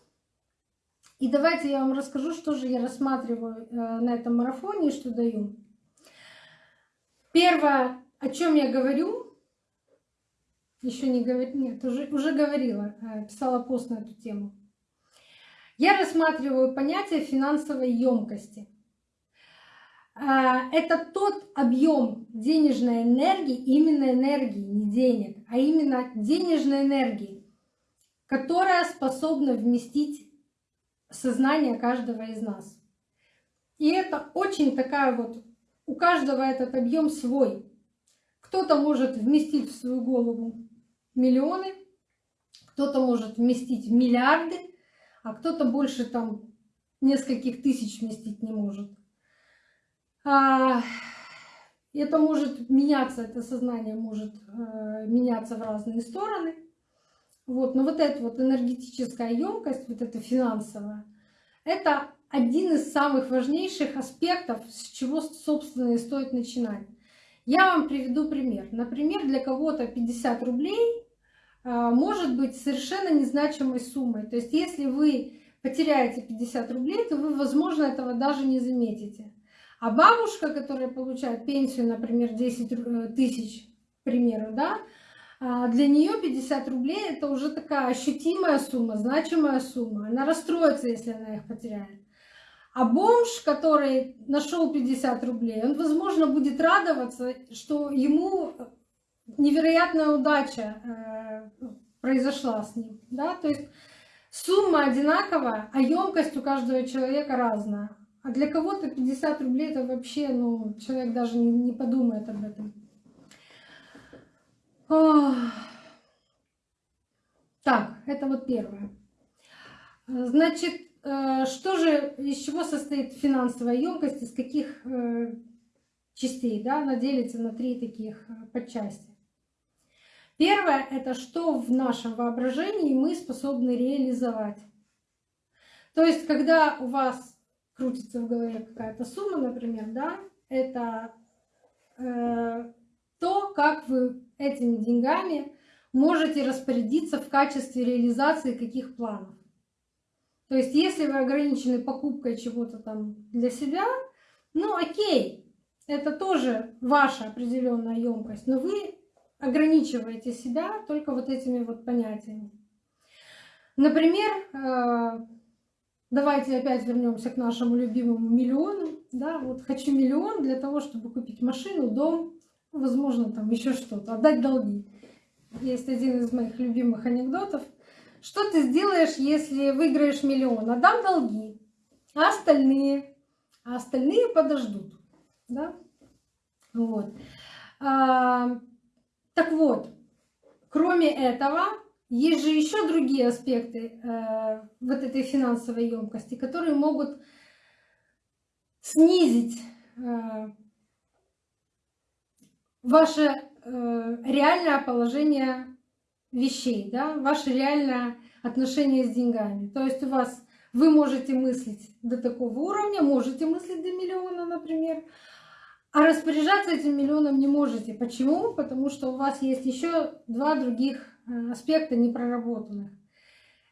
И давайте я вам расскажу, что же я рассматриваю э, на этом марафоне и что даю. Первое, о чем я говорю, еще не говорила, нет, уже, уже говорила, э, писала пост на эту тему. Я рассматриваю понятие финансовой емкости. Э, это тот объем денежной энергии, именно энергии, не денег, а именно денежной энергии, которая способна вместить сознание каждого из нас. И это очень такая вот, у каждого этот объем свой. Кто-то может вместить в свою голову миллионы, кто-то может вместить миллиарды, а кто-то больше там нескольких тысяч вместить не может. А, это может меняться, это сознание может э, меняться в разные стороны. Вот, но вот эта вот энергетическая емкость, вот эта финансовая, это один из самых важнейших аспектов, с чего, собственно, и стоит начинать. Я вам приведу пример. Например, для кого-то 50 рублей а, может быть совершенно незначимой суммой. То есть если вы потеряете 50 рублей, то вы, возможно, этого даже не заметите. А бабушка, которая получает пенсию, например, 10 э, тысяч, к примеру, да, а, для нее 50 рублей это уже такая ощутимая сумма, значимая сумма. Она расстроится, если она их потеряет. А бомж, который нашел 50 рублей, он, возможно, будет радоваться, что ему невероятная удача э, произошла с ним. Да? То есть сумма одинаковая, а емкость у каждого человека разная. А для кого-то 50 рублей это вообще, ну, человек даже не, подумает об этом. Так, это вот первое. Значит, э, что же, из чего состоит финансовая емкость, из каких э, частей, да, она делится на три таких подчасти. Первое — это что в нашем воображении мы способны реализовать. То есть, когда у вас крутится в голове какая-то сумма, например, да, это э, то, как вы этими деньгами можете распорядиться в качестве реализации каких планов. То есть, если вы ограничены покупкой чего-то там для себя, ну окей, это тоже ваша определенная емкость, но вы ограничиваете себя только вот этими вот понятиями. Например, э, давайте опять вернемся к нашему любимому миллиону. Да, вот хочу миллион для того, чтобы купить машину, дом, возможно, там еще что-то, отдать долги. Есть один из моих любимых анекдотов. Что ты сделаешь, если выиграешь миллион? Отдам долги, а остальные, а остальные подождут. Да? Вот. А, так вот, кроме этого, есть же еще другие аспекты э, вот этой финансовой емкости, которые могут снизить э, ваше э, реальное положение вещей, да, ваше реальное отношение с деньгами. То есть у вас вы можете мыслить до такого уровня, можете мыслить до миллиона, например, а распоряжаться этим миллионом не можете. Почему? Потому что у вас есть еще два других э, аспекта непроработанных.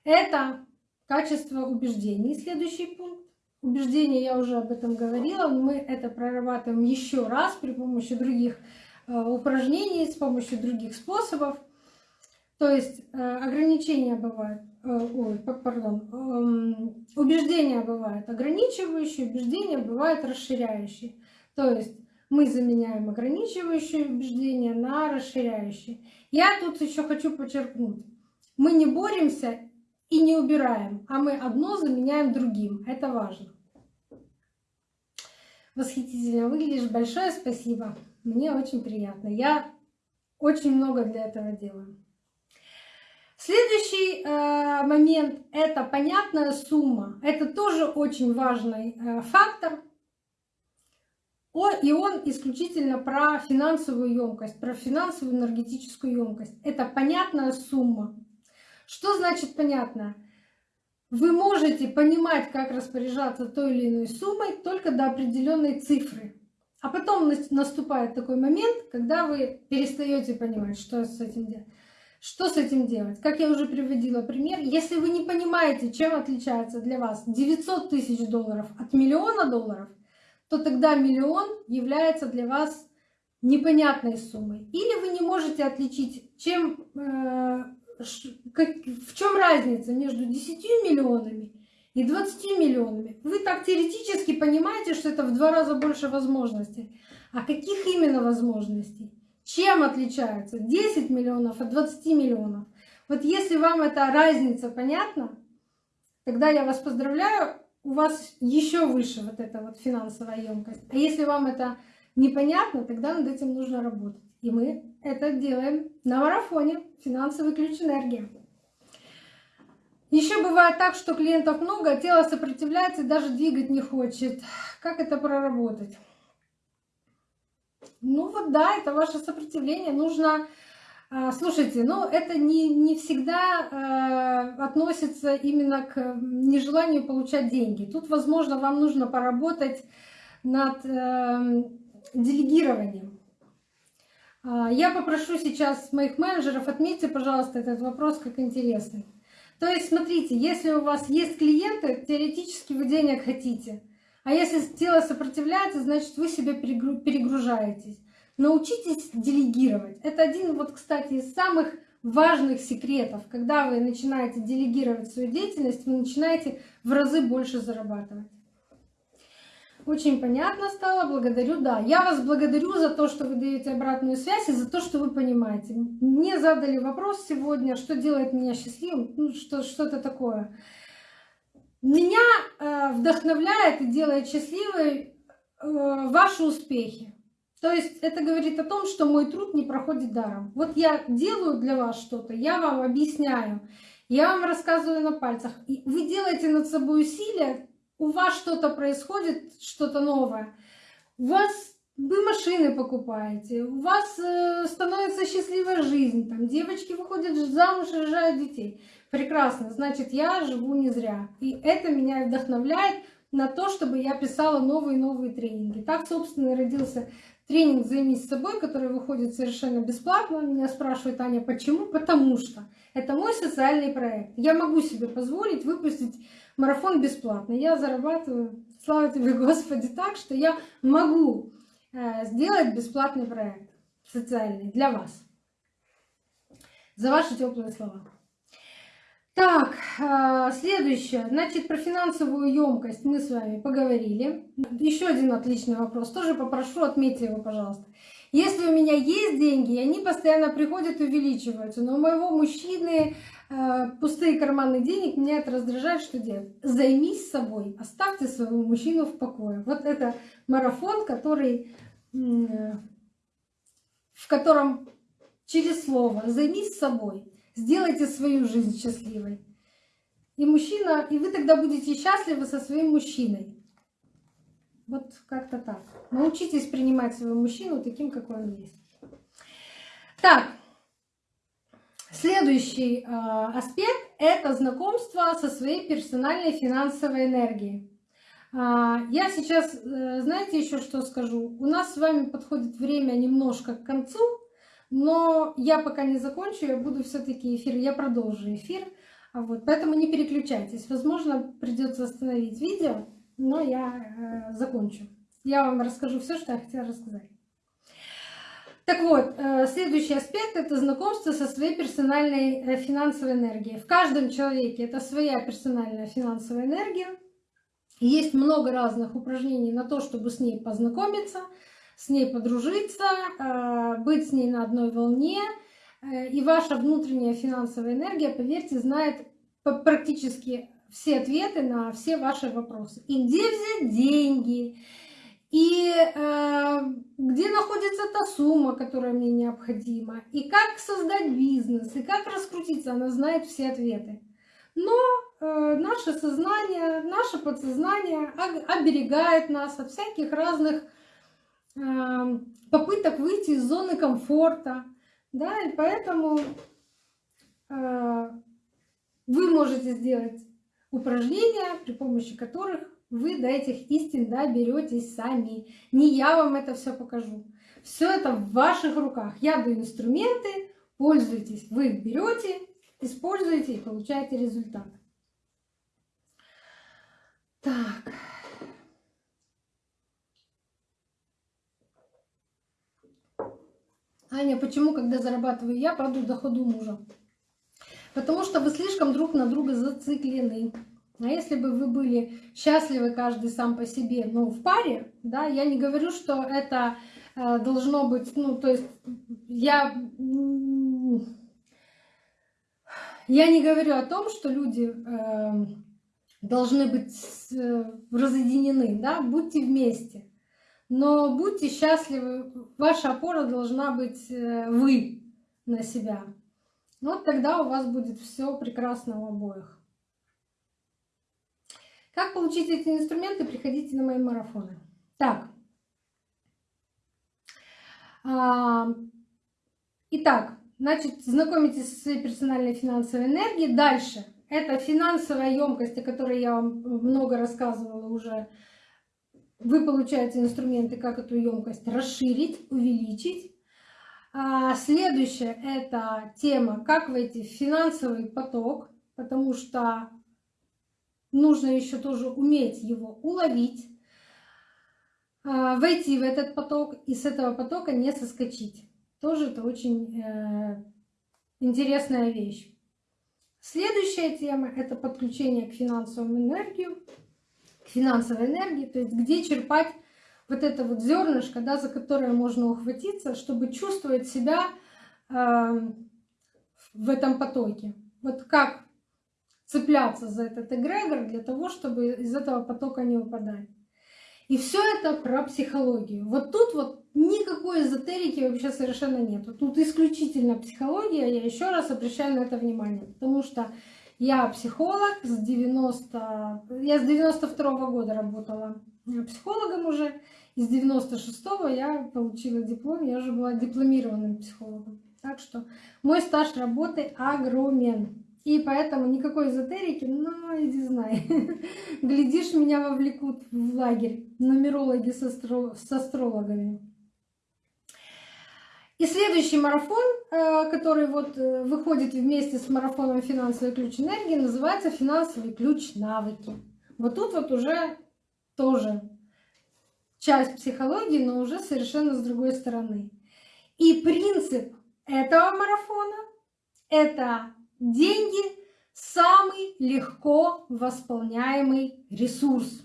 Это качество убеждений. Следующий пункт. Убеждения, я уже об этом говорила, мы это прорабатываем еще раз при помощи других э, упражнений, с помощью других способов. То есть э, ограничения бывают, ой, пардон, эм, убеждения бывают ограничивающие, убеждения бывают расширяющие. То есть мы заменяем ограничивающие убеждения на расширяющие. Я тут еще хочу подчеркнуть. Мы не боремся и не убираем, а мы одно заменяем другим. Это важно. Восхитительно выглядишь. Большое спасибо. Мне очень приятно. Я очень много для этого делаю. Следующий э, момент – это понятная сумма. Это тоже очень важный э, фактор. И он исключительно про финансовую емкость, про финансовую энергетическую емкость. Это понятная сумма. Что значит понятная? Вы можете понимать, как распоряжаться той или иной суммой только до определенной цифры. А потом наступает такой момент, когда вы перестаете понимать, что с этим делать. Что с этим делать? Как я уже приводила пример, если вы не понимаете, чем отличается для вас 900 тысяч долларов от миллиона долларов, то тогда миллион является для вас непонятной суммой. Или вы не можете отличить, чем, э, в чем разница между 10 миллионами и 20 миллионами. Вы так теоретически понимаете, что это в два раза больше возможностей. А каких именно возможностей? Чем отличаются 10 миллионов от 20 миллионов? Вот если вам эта разница понятна, тогда я вас поздравляю, у вас еще выше вот эта вот финансовая емкость. А если вам это непонятно, тогда над этим нужно работать. И мы это делаем на марафоне «Финансовый ключ энергии». Еще бывает так, что клиентов много, а тело сопротивляется и даже двигать не хочет. Как это проработать? Ну вот да, это ваше сопротивление. Нужно, слушайте, ну это не, не всегда э, относится именно к нежеланию получать деньги. Тут, возможно, вам нужно поработать над э, делегированием. А, я попрошу сейчас моих менеджеров, отметьте, пожалуйста, этот вопрос как интересный. То есть, смотрите, если у вас есть клиенты, теоретически вы денег хотите – а если тело сопротивляется, значит вы себя перегружаетесь. Научитесь делегировать. Это один, вот, кстати, из самых важных секретов. Когда вы начинаете делегировать свою деятельность, вы начинаете в разы больше зарабатывать. Очень понятно стало, благодарю. Да, я вас благодарю за то, что вы даете обратную связь и за то, что вы понимаете. Мне задали вопрос сегодня, что делает меня счастливым, ну, что, что-то такое. Меня э, вдохновляет и делает счастливой э, ваши успехи. То есть это говорит о том, что мой труд не проходит даром. Вот я делаю для вас что-то, я вам объясняю, я вам рассказываю на пальцах. И вы делаете над собой усилия, у вас что-то происходит, что-то новое. У вас вы машины покупаете, у вас э, становится счастливая жизнь, там девочки выходят замуж, рожают детей. Прекрасно, значит, я живу не зря. И это меня вдохновляет на то, чтобы я писала новые-новые тренинги. Так, собственно, и родился тренинг «Займись собой», который выходит совершенно бесплатно. Меня спрашивают, Аня, почему? Потому что это мой социальный проект. Я могу себе позволить выпустить марафон бесплатно. Я зарабатываю, слава тебе, Господи, так, что я могу э, сделать бесплатный проект социальный для вас. За ваши теплые слова. Так, а, следующее. Значит, про финансовую емкость мы с вами поговорили. Еще один отличный вопрос. Тоже попрошу, отметьте его, пожалуйста. Если у меня есть деньги, они постоянно приходят и увеличиваются, но у моего мужчины э, пустые карманы денег, меня это раздражает, что делать? Займись собой, оставьте своего мужчину в покое. Вот это марафон, который, э, в котором через слово «займись собой» Сделайте свою жизнь счастливой. И мужчина, и вы тогда будете счастливы со своим мужчиной. Вот как-то так. Научитесь принимать своего мужчину таким, какой он есть. Так, следующий э, аспект — это знакомство со своей персональной финансовой энергией. Э, я сейчас, э, знаете, еще что скажу? У нас с вами подходит время немножко к концу, но я пока не закончу, я буду все-таки эфир, я продолжу эфир. А вот, поэтому не переключайтесь. Возможно, придется остановить видео, но я э, закончу. Я вам расскажу все, что я хотела рассказать. Так вот, э, следующий аспект — это знакомство со своей персональной э, финансовой энергией. В каждом человеке это своя персональная финансовая энергия. Есть много разных упражнений на то, чтобы с ней познакомиться, с ней подружиться, э, быть с ней на одной волне. И ваша внутренняя финансовая энергия, поверьте, знает практически все ответы на все ваши вопросы. И где взять деньги, и э, где находится та сумма, которая мне необходима, и как создать бизнес, и как раскрутиться, она знает все ответы. Но э, наше сознание, наше подсознание оберегает нас от всяких разных э, попыток выйти из зоны комфорта, да, и поэтому э, вы можете сделать упражнения, при помощи которых вы до этих истин доберетесь сами. Не я вам это все покажу. Все это в ваших руках. Я даю инструменты, пользуйтесь. Вы берете, используете и получаете результат. Так. Аня, почему, когда зарабатываю я, падаю доходу мужа? Потому что вы слишком друг на друга зациклены. А если бы вы были счастливы каждый сам по себе, но в паре, да, я не говорю, что это э, должно быть, ну, то есть я, я не говорю о том, что люди э, должны быть э, разъединены, да, будьте вместе. Но будьте счастливы, ваша опора должна быть э, вы на себя. Вот тогда у вас будет все прекрасно у обоих. Как получить эти инструменты? Приходите на мои марафоны. Так. А, итак, значит, знакомитесь со своей персональной финансовой энергией. Дальше. Это финансовая емкость, о которой я вам много рассказывала уже. Вы получаете инструменты, как эту емкость расширить, увеличить. А следующее – это тема, как войти в финансовый поток, потому что нужно еще тоже уметь его уловить, а, войти в этот поток и с этого потока не соскочить. Тоже это очень э, интересная вещь. Следующая тема – это подключение к финансовому энергию, к финансовой энергии, то есть где черпать вот это вот зернышко, да, за которое можно ухватиться, чтобы чувствовать себя э, в этом потоке. Вот как цепляться за этот эгрегор для того, чтобы из этого потока не выпадать. И все это про психологию. Вот тут вот никакой эзотерики вообще совершенно нет. Тут исключительно психология. Я еще раз обращаю на это внимание. Потому что я психолог с 90... Я с 92 -го года работала психологом уже. И с 96 я получила диплом. Я уже была дипломированным психологом. Так что мой стаж работы огромен. И поэтому никакой эзотерики, ну, иди знай. Глядишь, меня вовлекут в лагерь нумерологи с астрологами. И следующий марафон, э, который вот э, выходит вместе с марафоном «Финансовый ключ энергии», называется «Финансовый ключ навыки». Вот тут вот уже тоже часть психологии, но уже совершенно с другой стороны. И принцип этого марафона – это Деньги – самый легко восполняемый ресурс.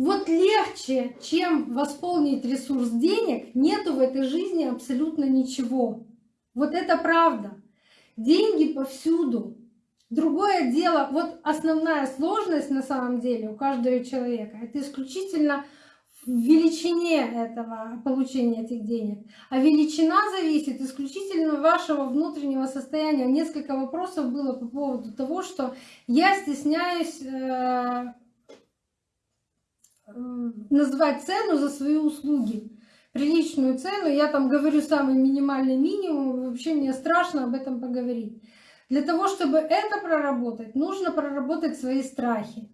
Вот легче, чем восполнить ресурс денег, нету в этой жизни абсолютно ничего. Вот это правда. Деньги повсюду. Другое дело, вот основная сложность на самом деле у каждого человека, это исключительно величине этого получения этих денег. А величина зависит исключительно вашего внутреннего состояния. Несколько вопросов было по поводу того, что я стесняюсь э, назвать цену за свои услуги. Приличную цену, я там говорю самый минимальный минимум, вообще мне страшно об этом поговорить. Для того, чтобы это проработать, нужно проработать свои страхи.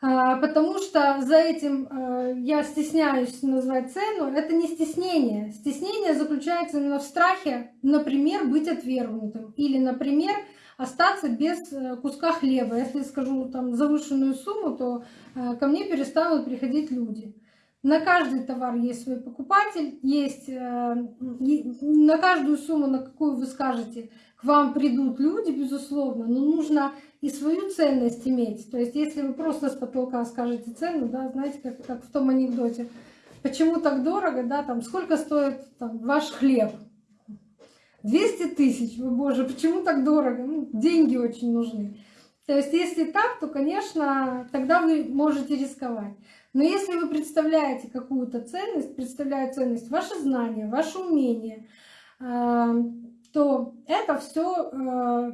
А, потому что за этим э, я стесняюсь назвать цену. Это не стеснение. Стеснение заключается именно в страхе, например, быть отвергнутым. Или, например, остаться без э, куска хлеба. Если скажу там завышенную сумму, то э, ко мне перестанут приходить люди. На каждый товар есть свой покупатель, есть э, на каждую сумму, на какую вы скажете, к вам придут люди, безусловно, но нужно и свою ценность иметь. То есть если вы просто с потолка скажете цену, да, знаете, как, как в том анекдоте, почему так дорого, да, там, сколько стоит там, ваш хлеб? 200 тысяч, вы боже, почему так дорого? Ну, деньги очень нужны. То есть если так, то, конечно, тогда вы можете рисковать. Но если вы представляете какую-то ценность, представляют ценность ваши знания, ваши умения, э, то это все э,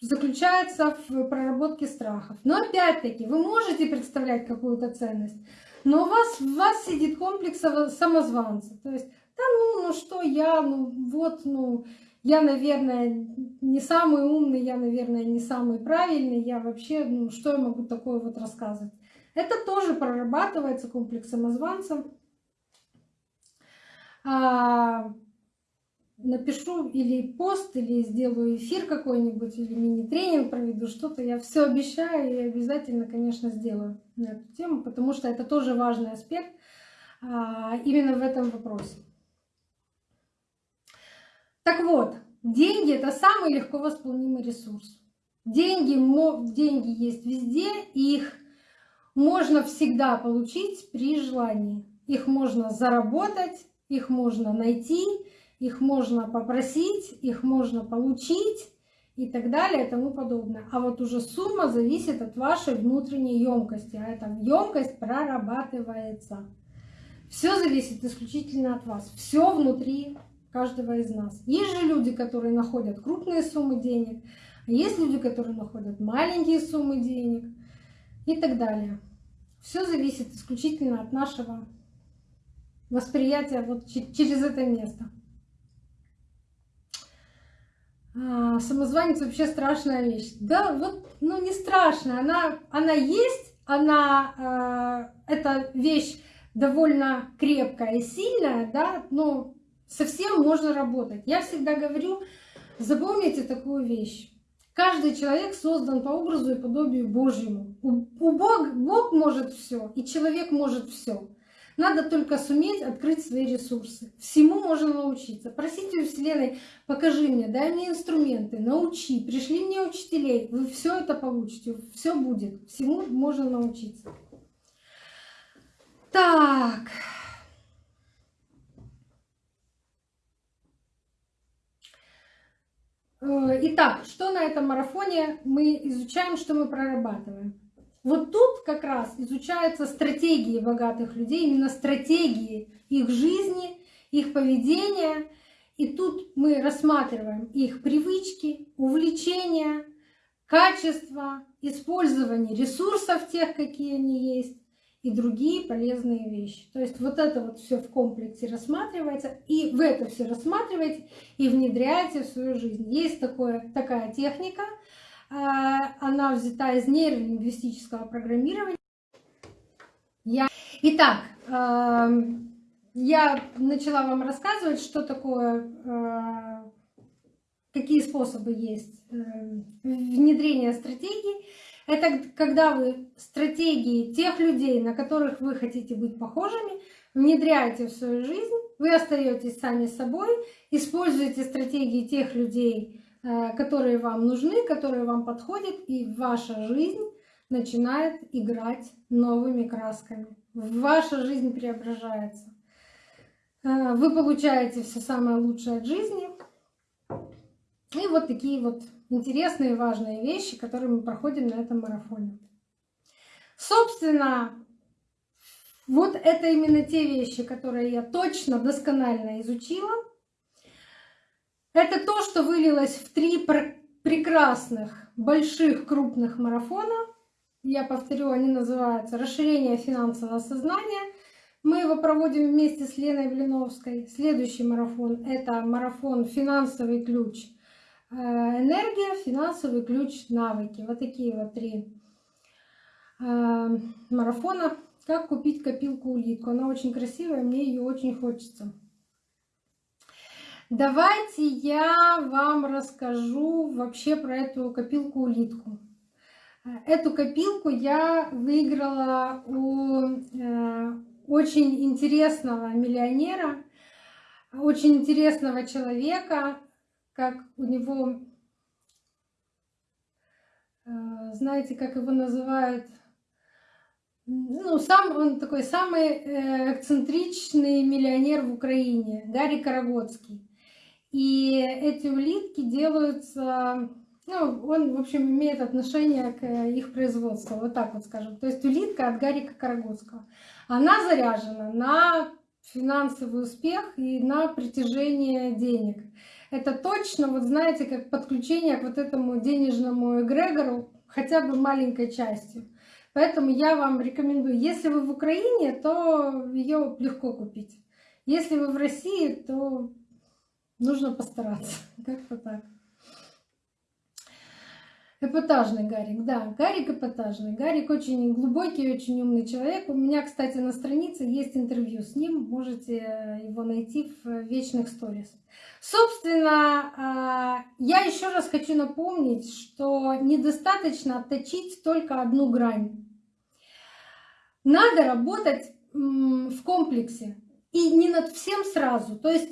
заключается в проработке страхов. Но опять-таки, вы можете представлять какую-то ценность, но у вас, в вас сидит комплекс самозванца. То есть, да ну, ну что я, ну вот, ну я, наверное, не самый умный, я, наверное, не самый правильный, я вообще, ну что я могу такое вот рассказывать. Это тоже прорабатывается комплекс самозванца. А, напишу или пост, или сделаю эфир какой-нибудь, или мини-тренинг проведу, что-то я все обещаю и обязательно, конечно, сделаю на эту тему, потому что это тоже важный аспект а, именно в этом вопросе. Так вот, деньги – это самый легко восполнимый ресурс. Деньги, деньги есть везде, и их можно всегда получить при желании. Их можно заработать, их можно найти, их можно попросить, их можно получить и так далее и тому подобное. А вот уже сумма зависит от вашей внутренней емкости, а эта емкость прорабатывается. Все зависит исключительно от вас. Все внутри каждого из нас. Есть же люди, которые находят крупные суммы денег, а есть люди, которые находят маленькие суммы денег и так далее. Все зависит исключительно от нашего восприятия вот через это место. А, самозванец вообще страшная вещь. Да, вот, ну не страшная, она, она есть, она, э, эта вещь довольно крепкая и сильная, да, но совсем можно работать. Я всегда говорю, запомните такую вещь. Каждый человек создан по образу и подобию Божьему. У, Бог, Бог может все, и человек может все. Надо только суметь открыть свои ресурсы. Всему можно научиться. Просите у Вселенной, покажи мне, дай мне инструменты, научи, пришли мне учителей. Вы все это получите, все будет. Всему можно научиться. Так. Итак, что на этом марафоне мы изучаем, что мы прорабатываем? Вот тут как раз изучаются стратегии богатых людей, именно стратегии их жизни, их поведения. И тут мы рассматриваем их привычки, увлечения, качество, использование ресурсов тех, какие они есть, и другие полезные вещи. То есть вот это вот все в комплексе рассматривается, и в это все рассматриваете и внедряете в свою жизнь. Есть такое, такая техника, а, она взята из нейролингвистического программирования. Я... Итак, я начала вам рассказывать, что такое, а, какие способы есть э, внедрения стратегий. Это когда вы стратегии тех людей, на которых вы хотите быть похожими, внедряете в свою жизнь, вы остаетесь сами собой, используете стратегии тех людей, э, которые вам нужны, которые вам подходят, и ваша жизнь начинает играть новыми красками. Ваша жизнь преображается. Э, вы получаете все самое лучшее от жизни. И вот такие вот интересные и важные вещи, которые мы проходим на этом марафоне. Собственно, вот это именно те вещи, которые я точно, досконально изучила. Это то, что вылилось в три прекрасных, больших, крупных марафона. Я повторю, они называются «Расширение финансового сознания». Мы его проводим вместе с Леной Блиновской. Следующий марафон – это марафон «Финансовый ключ» энергия, финансовый ключ, навыки. Вот такие вот три э, марафона. Как купить копилку-улитку. Она очень красивая, мне ее очень хочется. Давайте я вам расскажу вообще про эту копилку-улитку. Эту копилку я выиграла у, э, очень интересного миллионера, очень интересного человека, как у него, э, знаете, как его называют, ну, сам, он такой самый э, эксцентричный миллионер в Украине, Гарри Карагодский. И эти улитки делаются, ну, он, в общем, имеет отношение к их производству, вот так вот скажем. То есть улитка от Гарика Карагодского. Она заряжена на финансовый успех и на притяжение денег. Это точно, вот знаете, как подключение к вот этому денежному эгрегору хотя бы маленькой частью. Поэтому я вам рекомендую, если вы в Украине, то ее легко купить. Если вы в России, то нужно постараться. Как-то так. Эпатажный Гарик, да, Гарик эпатажный. Гарик очень глубокий, очень умный человек. У меня, кстати, на странице есть интервью с ним, можете его найти в вечных сторис. Собственно, а, я еще раз хочу напомнить, что недостаточно отточить только одну грань. Надо работать в комплексе и не над всем сразу. То есть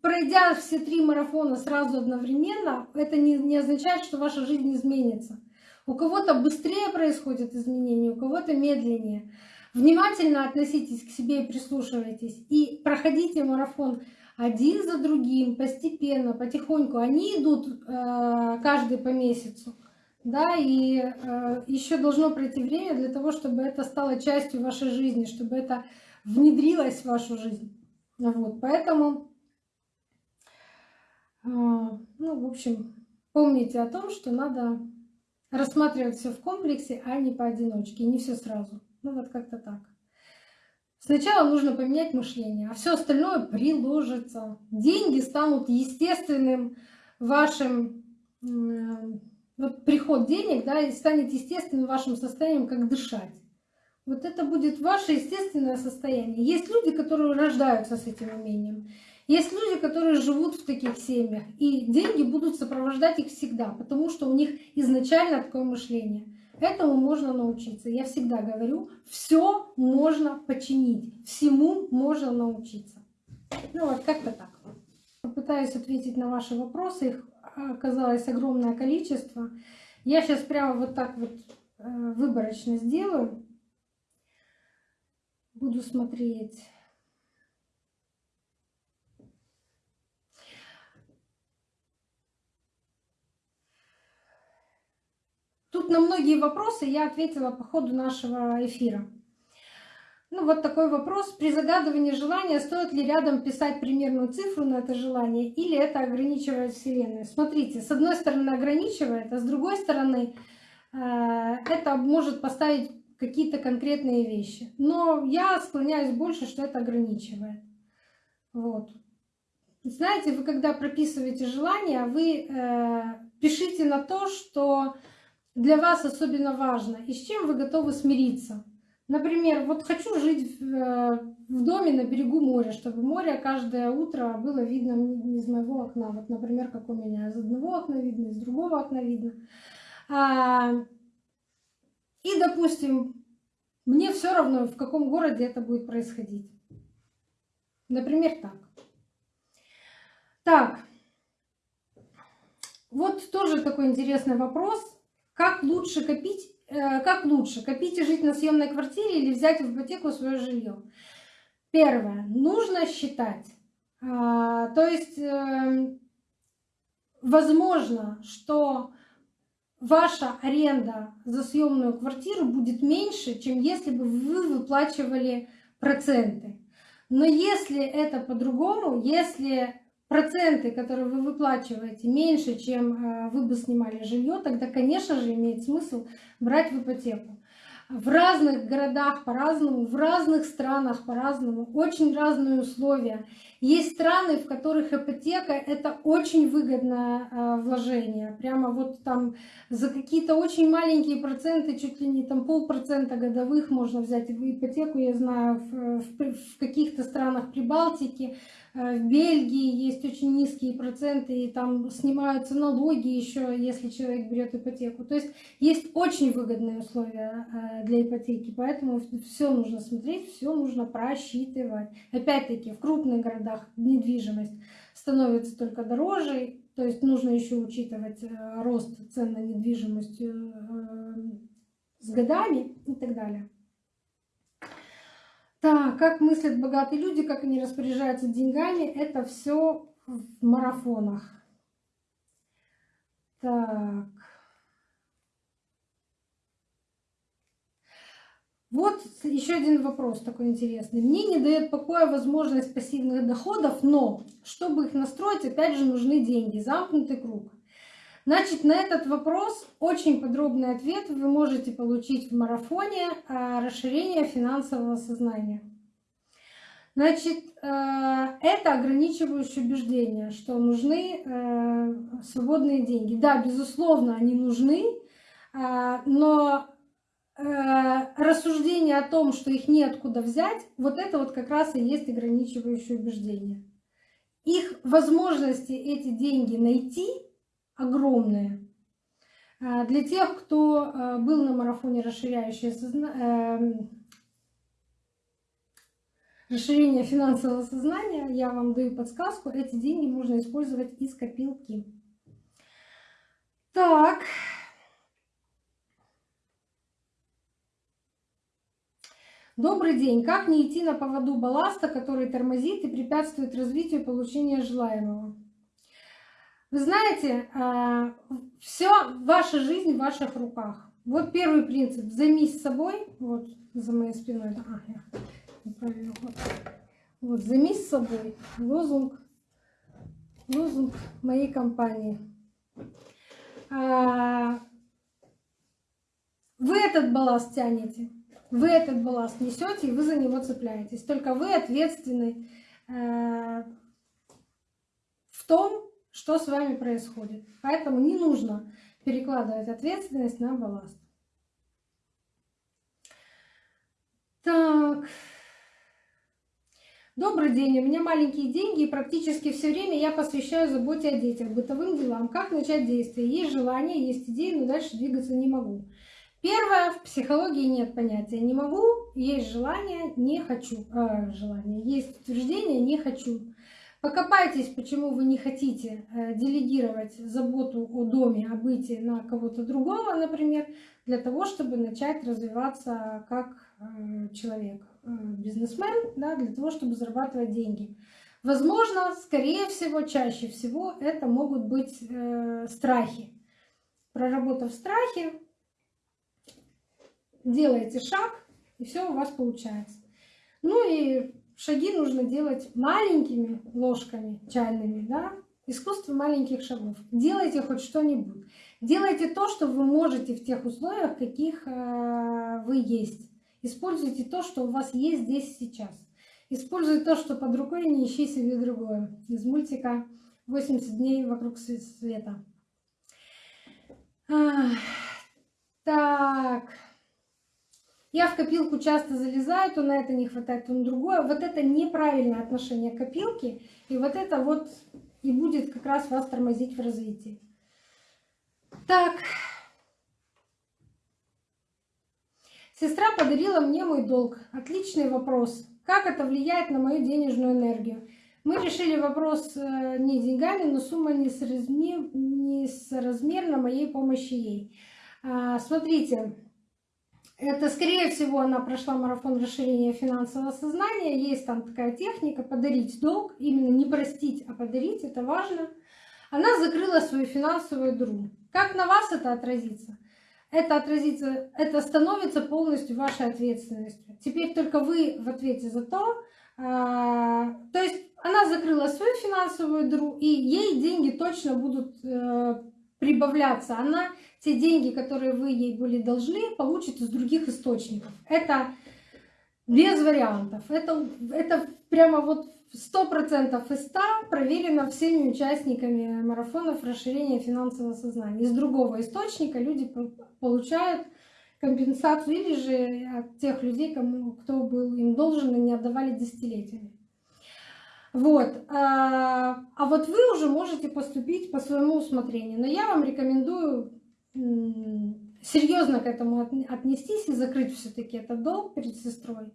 пройдя все три марафона сразу одновременно, это не, не означает, что ваша жизнь изменится. У кого-то быстрее происходят изменения, у кого-то медленнее. Внимательно относитесь к себе и прислушивайтесь. И проходите марафон один за другим, постепенно, потихоньку. Они идут э, каждый по месяцу. Да, и э, еще должно пройти время для того, чтобы это стало частью вашей жизни, чтобы это внедрилось в вашу жизнь. Вот, поэтому а, ну, в общем, помните о том, что надо рассматривать все в комплексе, а не поодиночке, не все сразу. Ну вот как-то так. Сначала нужно поменять мышление, а все остальное приложится. Деньги станут естественным вашим вот приход денег, да, и станет естественным вашим состоянием, как дышать. Вот это будет ваше естественное состояние. Есть люди, которые рождаются с этим умением. Есть люди, которые живут в таких семьях, и деньги будут сопровождать их всегда, потому что у них изначально такое мышление. Этому можно научиться. Я всегда говорю, все можно починить, всему можно научиться. Ну вот как-то так. Попытаюсь ответить на ваши вопросы. Их оказалось огромное количество. Я сейчас прямо вот так вот э, выборочно сделаю. Буду смотреть. Тут на многие вопросы я ответила по ходу нашего эфира. Ну вот такой вопрос. При загадывании желания стоит ли рядом писать примерную цифру на это желание или это ограничивает Вселенную? Смотрите, с одной стороны ограничивает, а с другой стороны э, это может поставить какие-то конкретные вещи. Но я склоняюсь больше, что это ограничивает. Вот. Знаете, вы когда прописываете желание, вы э, пишите на то, что для вас особенно важно и с чем вы готовы смириться. Например, вот хочу жить в, э, доме на берегу моря, чтобы море каждое утро было видно из моего окна. Вот, например, как у меня. Из одного окна видно, из другого окна видно. А, и, допустим, мне все равно, в каком городе это будет происходить. Например, так. Так, вот тоже такой интересный вопрос. Как лучше копить, э, как лучше, копить и жить на съемной квартире или взять в ипотеку свое жилье? Первое. Нужно считать. А, то есть, эм, возможно, что ваша аренда за съемную квартиру будет меньше, чем если бы вы выплачивали проценты. Но если это по-другому, если проценты, которые вы выплачиваете, меньше, чем э, вы бы снимали жилье, тогда, конечно же, имеет смысл брать в ипотеку. В разных городах по-разному, в разных странах по-разному, очень разные условия. Есть страны, в которых ипотека — это очень выгодное э, вложение. Прямо вот там за какие-то очень маленькие проценты, чуть ли не там полпроцента годовых можно взять ипотеку. Я знаю, в, в каких-то странах Прибалтики, э, в Бельгии есть очень низкие проценты, и там снимаются налоги еще, если человек берет ипотеку. То есть есть очень выгодные условия э, для ипотеки, поэтому все нужно смотреть, все нужно просчитывать. Опять-таки, в крупных городах недвижимость становится только дороже, то есть нужно еще учитывать э, рост цен на недвижимость с годами и так далее. Так, как мыслят богатые люди, как они распоряжаются деньгами, это все в марафонах. Так. Вот еще один вопрос такой интересный. Мне не дает покоя возможность пассивных доходов, но чтобы их настроить, опять же, нужны деньги. Замкнутый круг. Значит, на этот вопрос очень подробный ответ вы можете получить в марафоне а, расширения финансового сознания. Значит, э, это ограничивающее убеждение, что нужны э, свободные деньги. Да, безусловно, они нужны, а, но Э, рассуждение о том, что их неоткуда взять, вот это вот как раз и есть ограничивающее убеждение. Их возможности эти деньги найти огромные. Э, для тех, кто э, был на марафоне расширяющее созна... расширение финансового сознания, я вам даю подсказку, эти деньги можно использовать из копилки. Так, Добрый день. Как не идти на поводу балласта, который тормозит и препятствует развитию получения желаемого? Вы знаете, а, все, ваша жизнь в ваших руках. Вот первый принцип. Займись собой. Вот за моей спиной. А, я неправильно. Вот. вот, займись собой. Лозунг, лозунг моей компании. А, вы этот балласт тянете. Вы этот балласт несете, и вы за него цепляетесь. Только вы ответственны э, в том, что с вами происходит. Поэтому не нужно перекладывать ответственность на балласт. Так. Добрый день, у меня маленькие деньги, и практически все время я посвящаю заботе о детях, бытовым делам. Как начать действие? Есть желание, есть идеи, но дальше двигаться не могу. Первое, в психологии нет понятия «не могу», есть желание «не хочу». Э, желание, есть утверждение «не хочу». Покопайтесь, почему вы не хотите э, делегировать заботу о доме, о быте на кого-то другого, например, для того, чтобы начать развиваться как э, человек, э, бизнесмен, да, для того, чтобы зарабатывать деньги. Возможно, скорее всего, чаще всего это могут быть страхи. Проработав страхи, делаете шаг, и все у вас получается. Ну и шаги нужно делать маленькими ложками чайными, да? Искусство маленьких шагов. Делайте хоть что-нибудь. Делайте то, что вы можете в тех условиях, каких э, вы есть. Используйте то, что у вас есть здесь сейчас. Используйте то, что под рукой, не ищи себе другое. Из мультика «80 дней вокруг света». Так. Я в копилку часто залезаю, то на это не хватает, то на другое. Вот это неправильное отношение к копилке. И вот это вот и будет как раз вас тормозить в развитии. Так. Сестра подарила мне мой долг. Отличный вопрос. Как это влияет на мою денежную энергию? Мы решили вопрос э, не деньгами, но сумма несоразмерна моей помощи ей. А, смотрите, это, скорее всего, она прошла марафон расширения финансового сознания. Есть там такая техника подарить долг. Именно не простить, а подарить. Это важно. Она закрыла свою финансовую дыру. Как на вас это отразится? Это отразится, это становится полностью вашей ответственностью. Теперь только вы в ответе за то, а, то есть она закрыла свою финансовую дыру, и ей деньги точно будут э, прибавляться. Она те деньги, которые вы ей были должны, получит из других источников. Это без вариантов. Это, это прямо вот сто процентов из 100 проверено всеми участниками марафонов расширения финансового сознания. Из другого источника люди получают компенсацию или же от тех людей, кому, кто был им должен и не отдавали десятилетиями. Вот. А, а вот вы уже можете поступить по своему усмотрению. Но я вам рекомендую серьезно к этому отнестись и закрыть все-таки этот долг перед сестрой.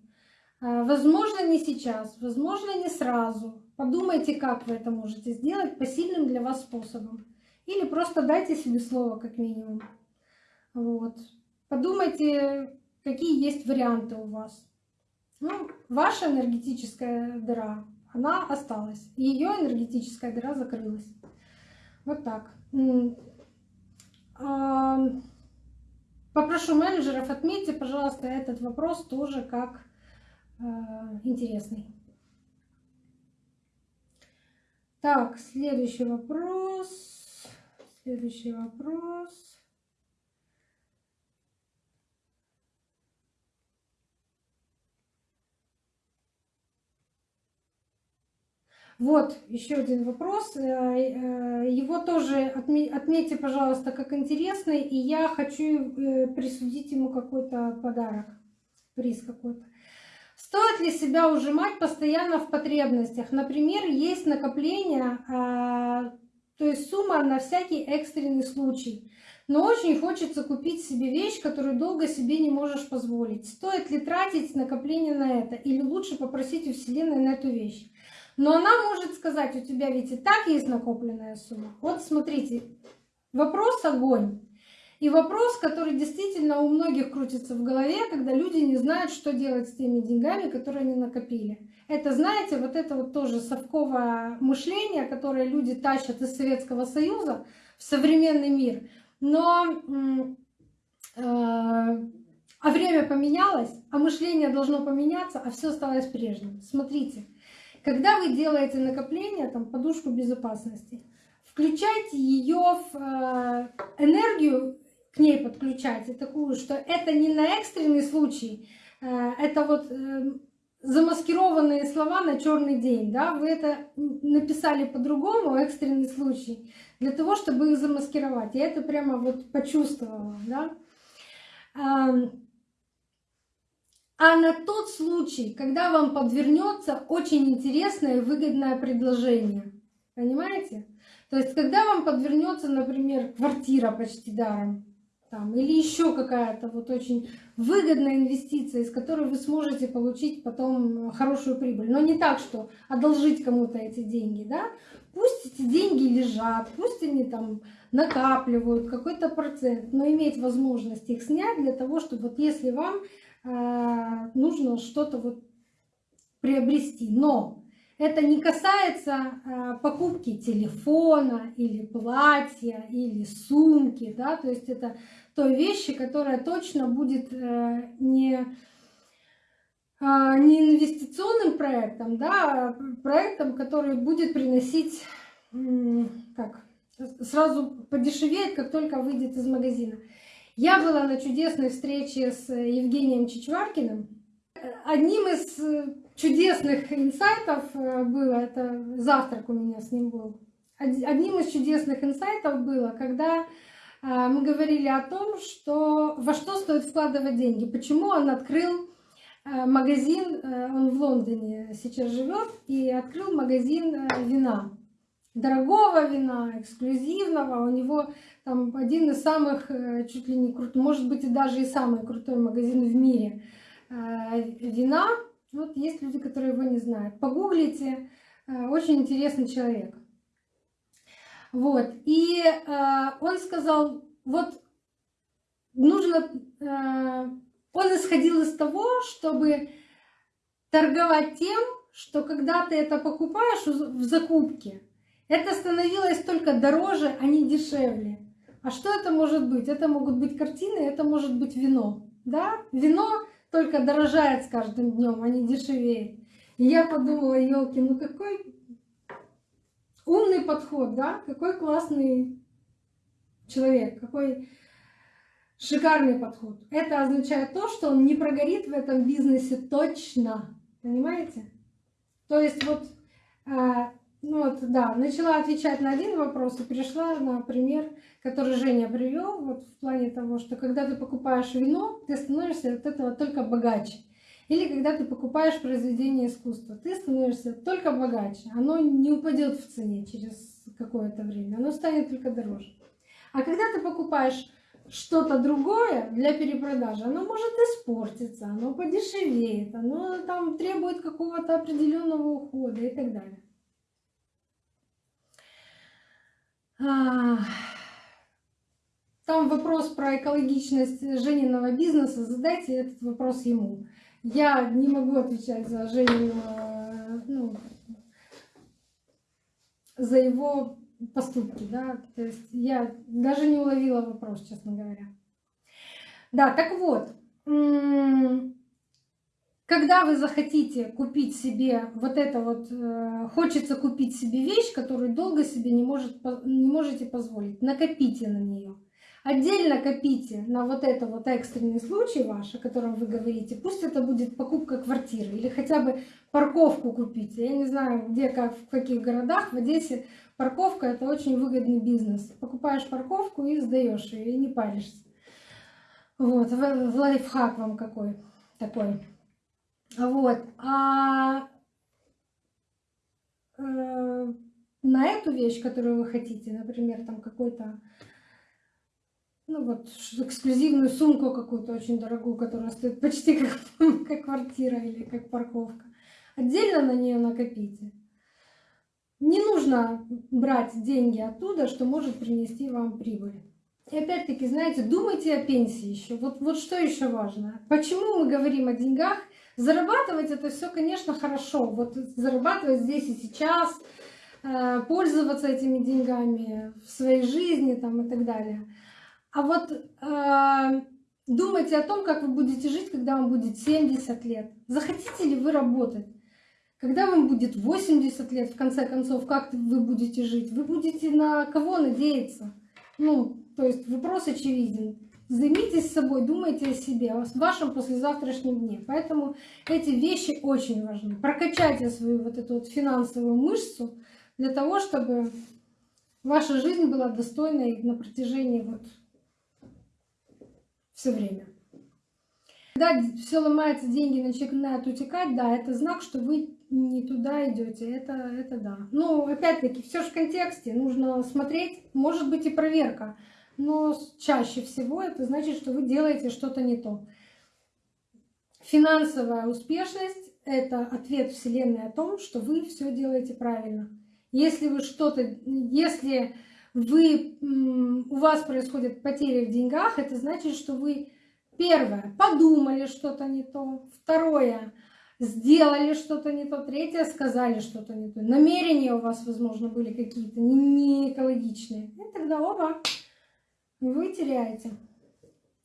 А, возможно, не сейчас, возможно, не сразу. Подумайте, как вы это можете сделать по сильным для вас способам. Или просто дайте себе слово, как минимум. Вот. Подумайте, какие есть варианты у вас. Ну, ваша энергетическая дыра, она осталась. Ее энергетическая дыра закрылась. Вот так. Попрошу менеджеров, отметьте, пожалуйста, этот вопрос тоже как э, интересный. Так, следующий вопрос. Следующий вопрос. Вот еще один вопрос. Э, э, его тоже отметьте, пожалуйста, как интересный, и я хочу э, присудить ему какой-то подарок, приз какой-то. Стоит ли себя ужимать постоянно в потребностях? Например, есть накопление, а, то есть сумма на всякий экстренный случай. Но очень хочется купить себе вещь, которую долго себе не можешь позволить. Стоит ли тратить накопление на это? Или лучше попросить у Вселенной на эту вещь? Но она может сказать, у тебя ведь и так есть накопленная сумма. Вот смотрите, вопрос огонь. И вопрос, который действительно у многих крутится в голове, когда люди не знают, что делать с теми деньгами, которые они накопили. Это, знаете, вот это вот тоже совковое мышление, которое люди тащат из Советского Союза в современный мир. Но э, а время поменялось, а мышление должно поменяться, а все осталось прежним. Смотрите, когда вы делаете накопление, там, подушку безопасности, включайте ее в э, энергию, к ней подключайте такую, что это не на экстренный случай, э, это вот э, замаскированные слова на черный день, да, вы это написали по-другому, экстренный случай, для того, чтобы их замаскировать. Я это прямо вот почувствовала, да. А на тот случай, когда вам подвернется очень интересное и выгодное предложение. Понимаете? То есть, когда вам подвернется, например, квартира почти даром, там, или еще какая-то вот очень выгодная инвестиция, из которой вы сможете получить потом хорошую прибыль. Но не так, что одолжить кому-то эти деньги, да? Пусть эти деньги лежат, пусть они там накапливают какой-то процент, но иметь возможность их снять для того, чтобы вот если вам Э, нужно что-то вот приобрести. Но это не касается э, покупки телефона или платья или сумки, да, то есть это той вещи, которая точно будет э, не не инвестиционным проектом, да, а проектом, который будет приносить, как, сразу подешевеет, как только выйдет из магазина. Я была на чудесной встрече с Евгением Чичваркиным. Одним из э, чудесных инсайтов э, было, это завтрак у меня с ним был, одним из чудесных инсайтов было, когда э, мы говорили о том, что во что стоит вкладывать деньги, почему он открыл магазин, он в Лондоне сейчас живет, и открыл магазин вина дорогого вина, эксклюзивного. У него там один из самых, э, чуть ли не крут, может быть и даже и самый крутой магазин в мире э, вина. Вот есть люди, которые его не знают. Погуглите, э, очень интересный человек. Вот, и он сказал, вот нужно, он исходил из того, чтобы торговать тем, что когда ты это покупаешь в закупке, это становилось только дороже, а не дешевле. А что это может быть? Это могут быть картины, это может быть вино. Да? Вино только дорожает с каждым днем, а не дешевеет. И я подумала, елки, ну какой умный подход, да? Какой классный человек, какой шикарный подход. Это означает то, что он не прогорит в этом бизнесе точно. Понимаете? То есть вот а, ну вот, да, начала отвечать на один вопрос и перешла на пример, который Женя привел, вот в плане того, что когда ты покупаешь вино, ты становишься от этого только богаче. Или когда ты покупаешь произведение искусства, ты становишься только богаче. Оно не упадет в цене через какое-то время, оно станет только дороже. А когда ты покупаешь что-то другое для перепродажи, оно может испортиться, оно подешевеет, оно там требует какого-то определенного ухода и так далее. Там вопрос про экологичность Жениного бизнеса, задайте этот вопрос ему. Я не могу отвечать за Женю, э, ну, за его поступки, да, то есть я даже не уловила вопрос, честно говоря. Да, так вот, когда вы захотите купить себе вот это вот, э, хочется купить себе вещь, которую долго себе не, может, не можете позволить, накопите на нее. Отдельно копите на вот это вот экстренный случай ваш, о котором вы говорите. Пусть это будет покупка квартиры или хотя бы парковку купите. Я не знаю, где, как, в каких городах. В Одессе парковка — это очень выгодный бизнес. Покупаешь парковку и сдаешь ее, и не паришься. Вот, лайфхак вам какой такой. Вот. А э, на эту вещь, которую вы хотите, например, там какой-то ну вот эксклюзивную сумку какую-то очень дорогую, которая стоит почти как, как квартира или как парковка. Отдельно на нее накопите. Не нужно брать деньги оттуда, что может принести вам прибыль. И опять-таки, знаете, думайте о пенсии еще. Вот, вот что еще важно. Почему мы говорим о деньгах? Зарабатывать это все, конечно, хорошо. Вот зарабатывать здесь и сейчас, э, пользоваться этими деньгами в своей жизни там, и так далее. А вот э, думайте о том, как вы будете жить, когда вам будет 70 лет. Захотите ли вы работать? Когда вам будет 80 лет, в конце концов, как вы будете жить? Вы будете на кого надеяться? Ну, то есть вопрос очевиден. Займитесь собой, думайте о себе, о вашем послезавтрашнем дне. Поэтому эти вещи очень важны. Прокачайте свою вот эту вот финансовую мышцу для того, чтобы ваша жизнь была достойной на протяжении вот все время. Когда все ломается, деньги начинают утекать, да, это знак, что вы не туда идете. Это, это да. Но опять-таки, все же в контексте. Нужно смотреть, может быть и проверка. Но чаще всего это значит, что вы делаете что-то не то. Финансовая успешность — это ответ Вселенной о том, что вы все делаете правильно. Если вы что-то, если вы, у вас происходит потери в деньгах, это значит, что вы, первое, подумали что-то не то, второе, сделали что-то не то, третье, сказали что-то не то. Намерения у вас, возможно, были какие-то не экологичные. И тогда оба вы теряете.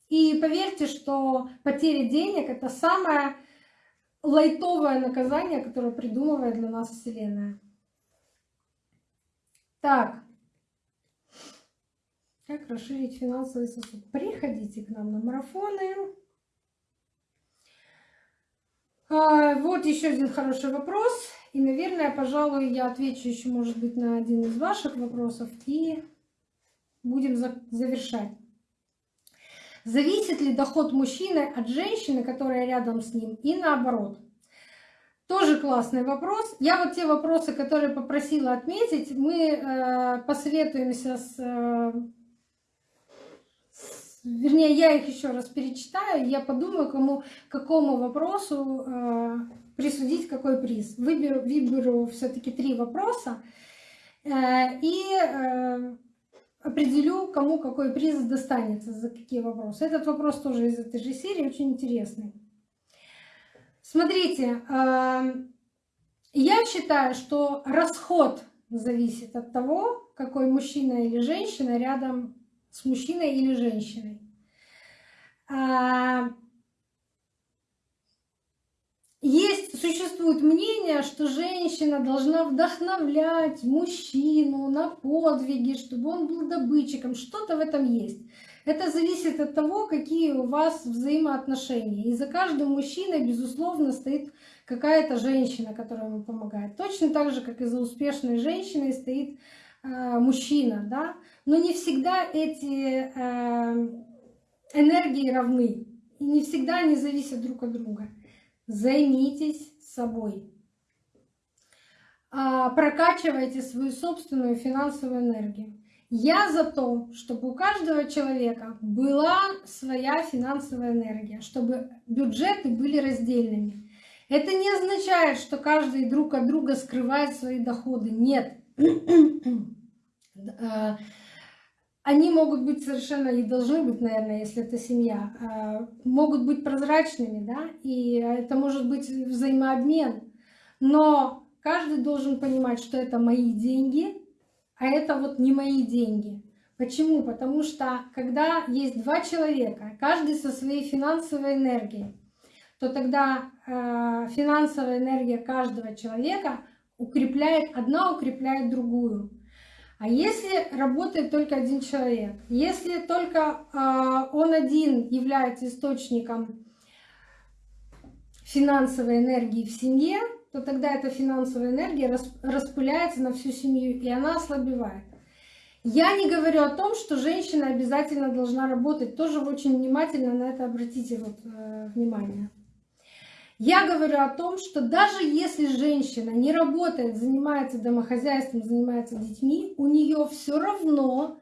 И поверьте, что потеря денег — это самое лайтовое наказание, которое придумывает для нас Вселенная. Так, как расширить финансовый сосуд? Приходите к нам на марафоны. А, вот еще один хороший вопрос. И, наверное, пожалуй, я отвечу еще, может быть, на один из ваших вопросов. И будем завершать. Зависит ли доход мужчины от женщины, которая рядом с ним, и наоборот? Тоже классный вопрос. Я вот те вопросы, которые попросила отметить, мы э, посоветуемся с э, вернее, я их еще раз перечитаю, я подумаю, кому, какому вопросу э, присудить какой приз. Выберу, выберу все-таки три вопроса и определю, кому какой приз достанется, за какие вопросы. Этот вопрос тоже из этой же серии, очень интересный. Смотрите, э, я считаю, что расход зависит от того, какой мужчина или женщина рядом с мужчиной или женщиной. Есть, существует мнение, что женщина должна вдохновлять мужчину на подвиги, чтобы он был добытчиком. Что-то в этом есть. Это зависит от того, какие у вас взаимоотношения. И за каждым мужчиной, безусловно, стоит какая-то женщина, которая ему помогает. Точно так же, как и за успешной женщиной стоит э, мужчина. Да? Но не всегда эти э, энергии равны. И не всегда они зависят друг от друга. Займитесь собой. А, прокачивайте свою собственную финансовую энергию. Я за то, чтобы у каждого человека была своя финансовая энергия, чтобы бюджеты были раздельными. Это не означает, что каждый друг от друга скрывает свои доходы. Нет. Они могут быть совершенно и должны быть, наверное, если это семья, э, могут быть прозрачными, да, и это может быть взаимообмен. Но каждый должен понимать, что это мои деньги, а это вот не мои деньги. Почему? Потому что когда есть два человека, каждый со своей финансовой энергией, то тогда э, финансовая энергия каждого человека укрепляет, одна укрепляет другую. А если работает только один человек, если только э, он один является источником финансовой энергии в семье, то тогда эта финансовая энергия распыляется на всю семью, и она ослабевает. Я не говорю о том, что женщина обязательно должна работать. Тоже очень внимательно на это обратите вот, э, внимание. Я говорю о том, что даже если женщина не работает, занимается домохозяйством, занимается детьми, у нее все равно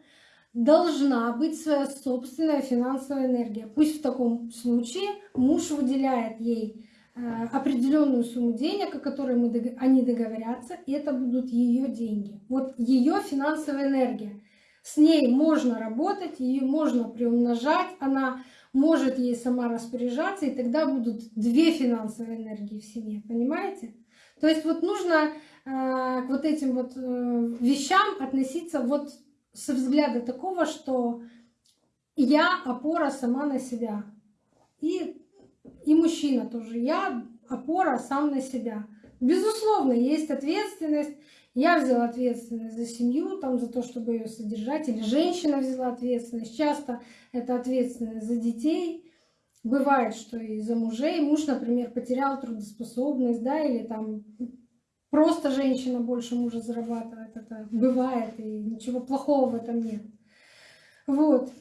должна быть своя собственная финансовая энергия. Пусть в таком случае муж выделяет ей э, определенную сумму денег, о которой мы, они договорятся, и это будут ее деньги. Вот ее финансовая энергия. С ней можно работать, ее можно приумножать, она может ей сама распоряжаться, и тогда будут две финансовые энергии в семье, понимаете? То есть вот нужно э, к вот этим вот э, вещам относиться вот с взгляда такого, что я опора сама на себя. И, и мужчина тоже. Я опора сам на себя. Безусловно, есть ответственность, я взяла ответственность за семью, там, за то, чтобы ее содержать, или женщина взяла ответственность. Часто это ответственность за детей. Бывает, что и за мужей. Муж, например, потерял трудоспособность, да, или там просто женщина больше мужа зарабатывает. Это бывает, и ничего плохого в этом нет. Вот.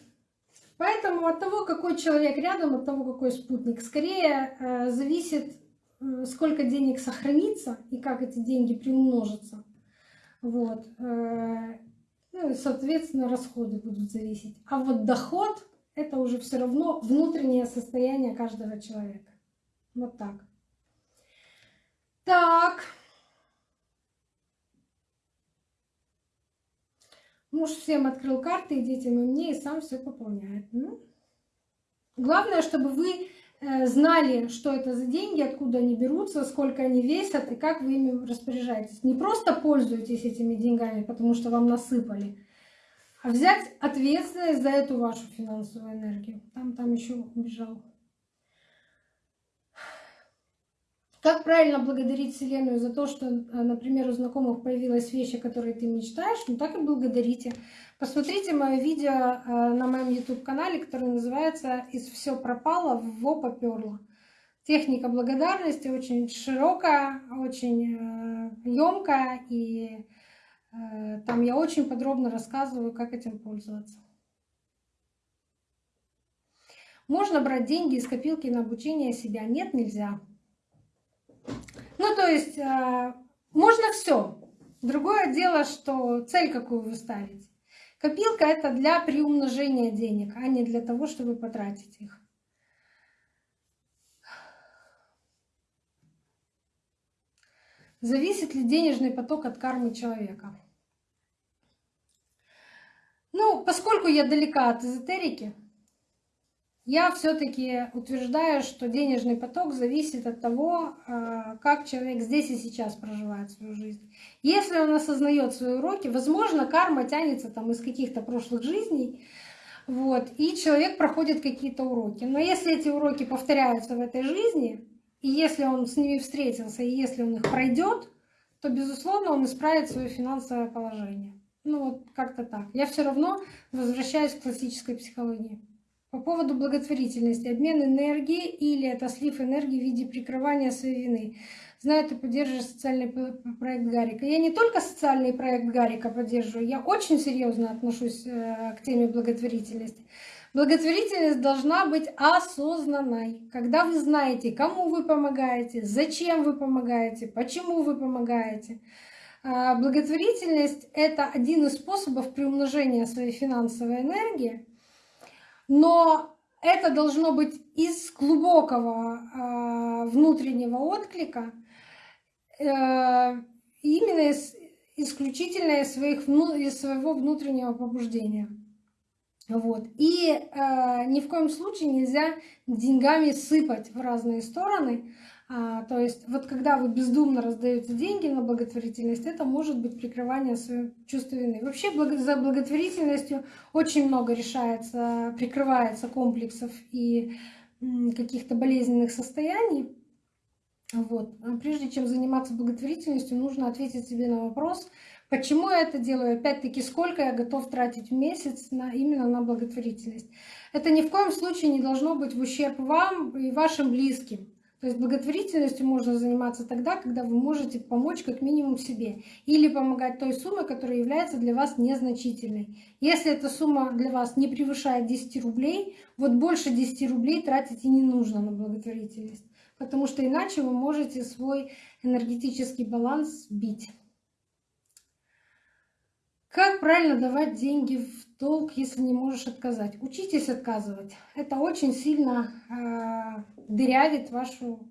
Поэтому от того, какой человек рядом, от того, какой спутник, скорее э, зависит, э, сколько денег сохранится и как эти деньги приумножатся. Вот. Э, ну и, соответственно, расходы будут зависеть. А вот доход — это уже все равно внутреннее состояние каждого человека. Вот так. Так. Муж всем открыл карты, и детям, и мне, и сам все пополняет. Ну, главное, чтобы вы знали, что это за деньги, откуда они берутся, сколько они весят и как вы ими распоряжаетесь. Не просто пользуетесь этими деньгами, потому что вам насыпали, а взять ответственность за эту вашу финансовую энергию. Там, там еще убежал. Как правильно благодарить Вселенную за то, что, э, например, у знакомых появилась вещь, о которой ты мечтаешь, ну так и благодарите. Посмотрите мое видео э, на моем YouTube-канале, которое называется «Из все пропало, во поперло». Техника благодарности очень широкая, очень емкая, э, и там я очень подробно рассказываю, как этим пользоваться. Можно брать деньги из копилки на обучение себя? Нет, нельзя. Ну, то есть э, можно все. Другое дело, что цель какую вы ставите. Копилка это для приумножения денег, а не для того, чтобы потратить их. Зависит ли денежный поток от кармы человека? Ну, поскольку я далека от эзотерики, я все-таки утверждаю, что денежный поток зависит от того, а, как человек здесь и сейчас проживает свою жизнь. Если он осознает свои уроки, возможно, карма тянется там из каких-то прошлых жизней, вот, и человек проходит какие-то уроки. Но если эти уроки повторяются в этой жизни, и если он с ними встретился, и если он их пройдет, то, безусловно, он исправит свое финансовое положение. Ну вот как-то так. Я все равно возвращаюсь к классической психологии. По поводу благотворительности. Обмен энергии или это слив энергии в виде прикрывания своей вины. Знаю, ты поддерживаешь социальный проект Гарика. Я не только социальный проект Гарика поддерживаю, я очень серьезно отношусь э, к теме благотворительности. Благотворительность должна быть осознанной. Когда вы знаете, кому вы помогаете, зачем вы помогаете, почему вы помогаете, А, благотворительность — это один из способов приумножения своей финансовой энергии, но это должно быть из глубокого а, внутреннего отклика, э, именно из, исключительно из, своих, из своего внутреннего побуждения. Вот. И э, ни в коем случае нельзя деньгами сыпать в разные стороны, то есть вот когда вы бездумно раздаете деньги на благотворительность, это может быть прикрывание своего чувства вины. Вообще за благотворительностью очень много решается, прикрывается комплексов и каких-то болезненных состояний. Вот. А прежде чем заниматься благотворительностью, нужно ответить себе на вопрос, почему я это делаю, опять-таки, сколько я готов тратить в месяц на, именно на благотворительность. Это ни в коем случае не должно быть в ущерб вам и вашим близким. То есть благотворительностью можно заниматься тогда, когда вы можете помочь как минимум себе или помогать той суммой, которая является для вас незначительной. Если эта сумма для вас не превышает 10 рублей, вот больше 10 рублей тратить и не нужно на благотворительность, потому что иначе вы можете свой энергетический баланс сбить. Как правильно давать деньги в долг, если не можешь отказать? Учитесь отказывать. Это очень сильно э, дырявит вашу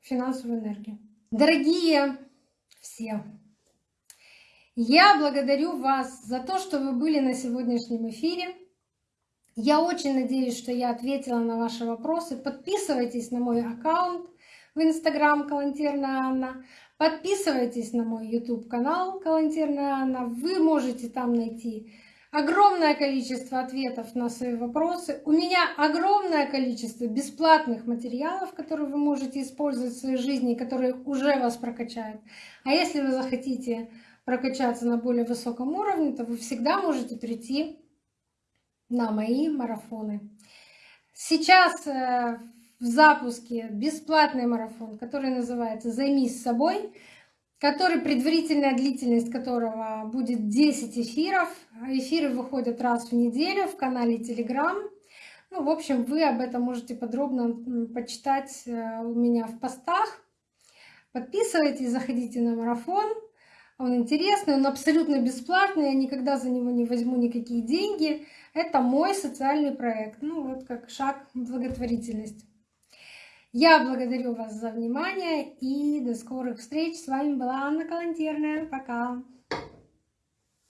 финансовую энергию. Дорогие все, я благодарю вас за то, что вы были на сегодняшнем эфире. Я очень надеюсь, что я ответила на ваши вопросы. Подписывайтесь на мой аккаунт в Инстаграм Калантерна Анна. Подписывайтесь на мой YouTube канал Калантерная Анна. Вы можете там найти огромное количество ответов на свои вопросы. У меня огромное количество бесплатных материалов, которые вы можете использовать в своей жизни, которые уже вас прокачают. А если вы захотите прокачаться на более высоком уровне, то вы всегда можете прийти на мои марафоны. Сейчас э, в запуске бесплатный марафон, который называется «Займись собой», который предварительная длительность которого будет 10 эфиров. Эфиры выходят раз в неделю в канале Telegram. Ну, в общем, вы об этом можете подробно почитать э, у меня в постах. Подписывайтесь, заходите на марафон. Он интересный, он абсолютно бесплатный, я никогда за него не возьму никакие деньги. Это мой социальный проект, ну вот как шаг благотворительность. Я благодарю вас за внимание и до скорых встреч. С вами была Анна Калантерная. Пока!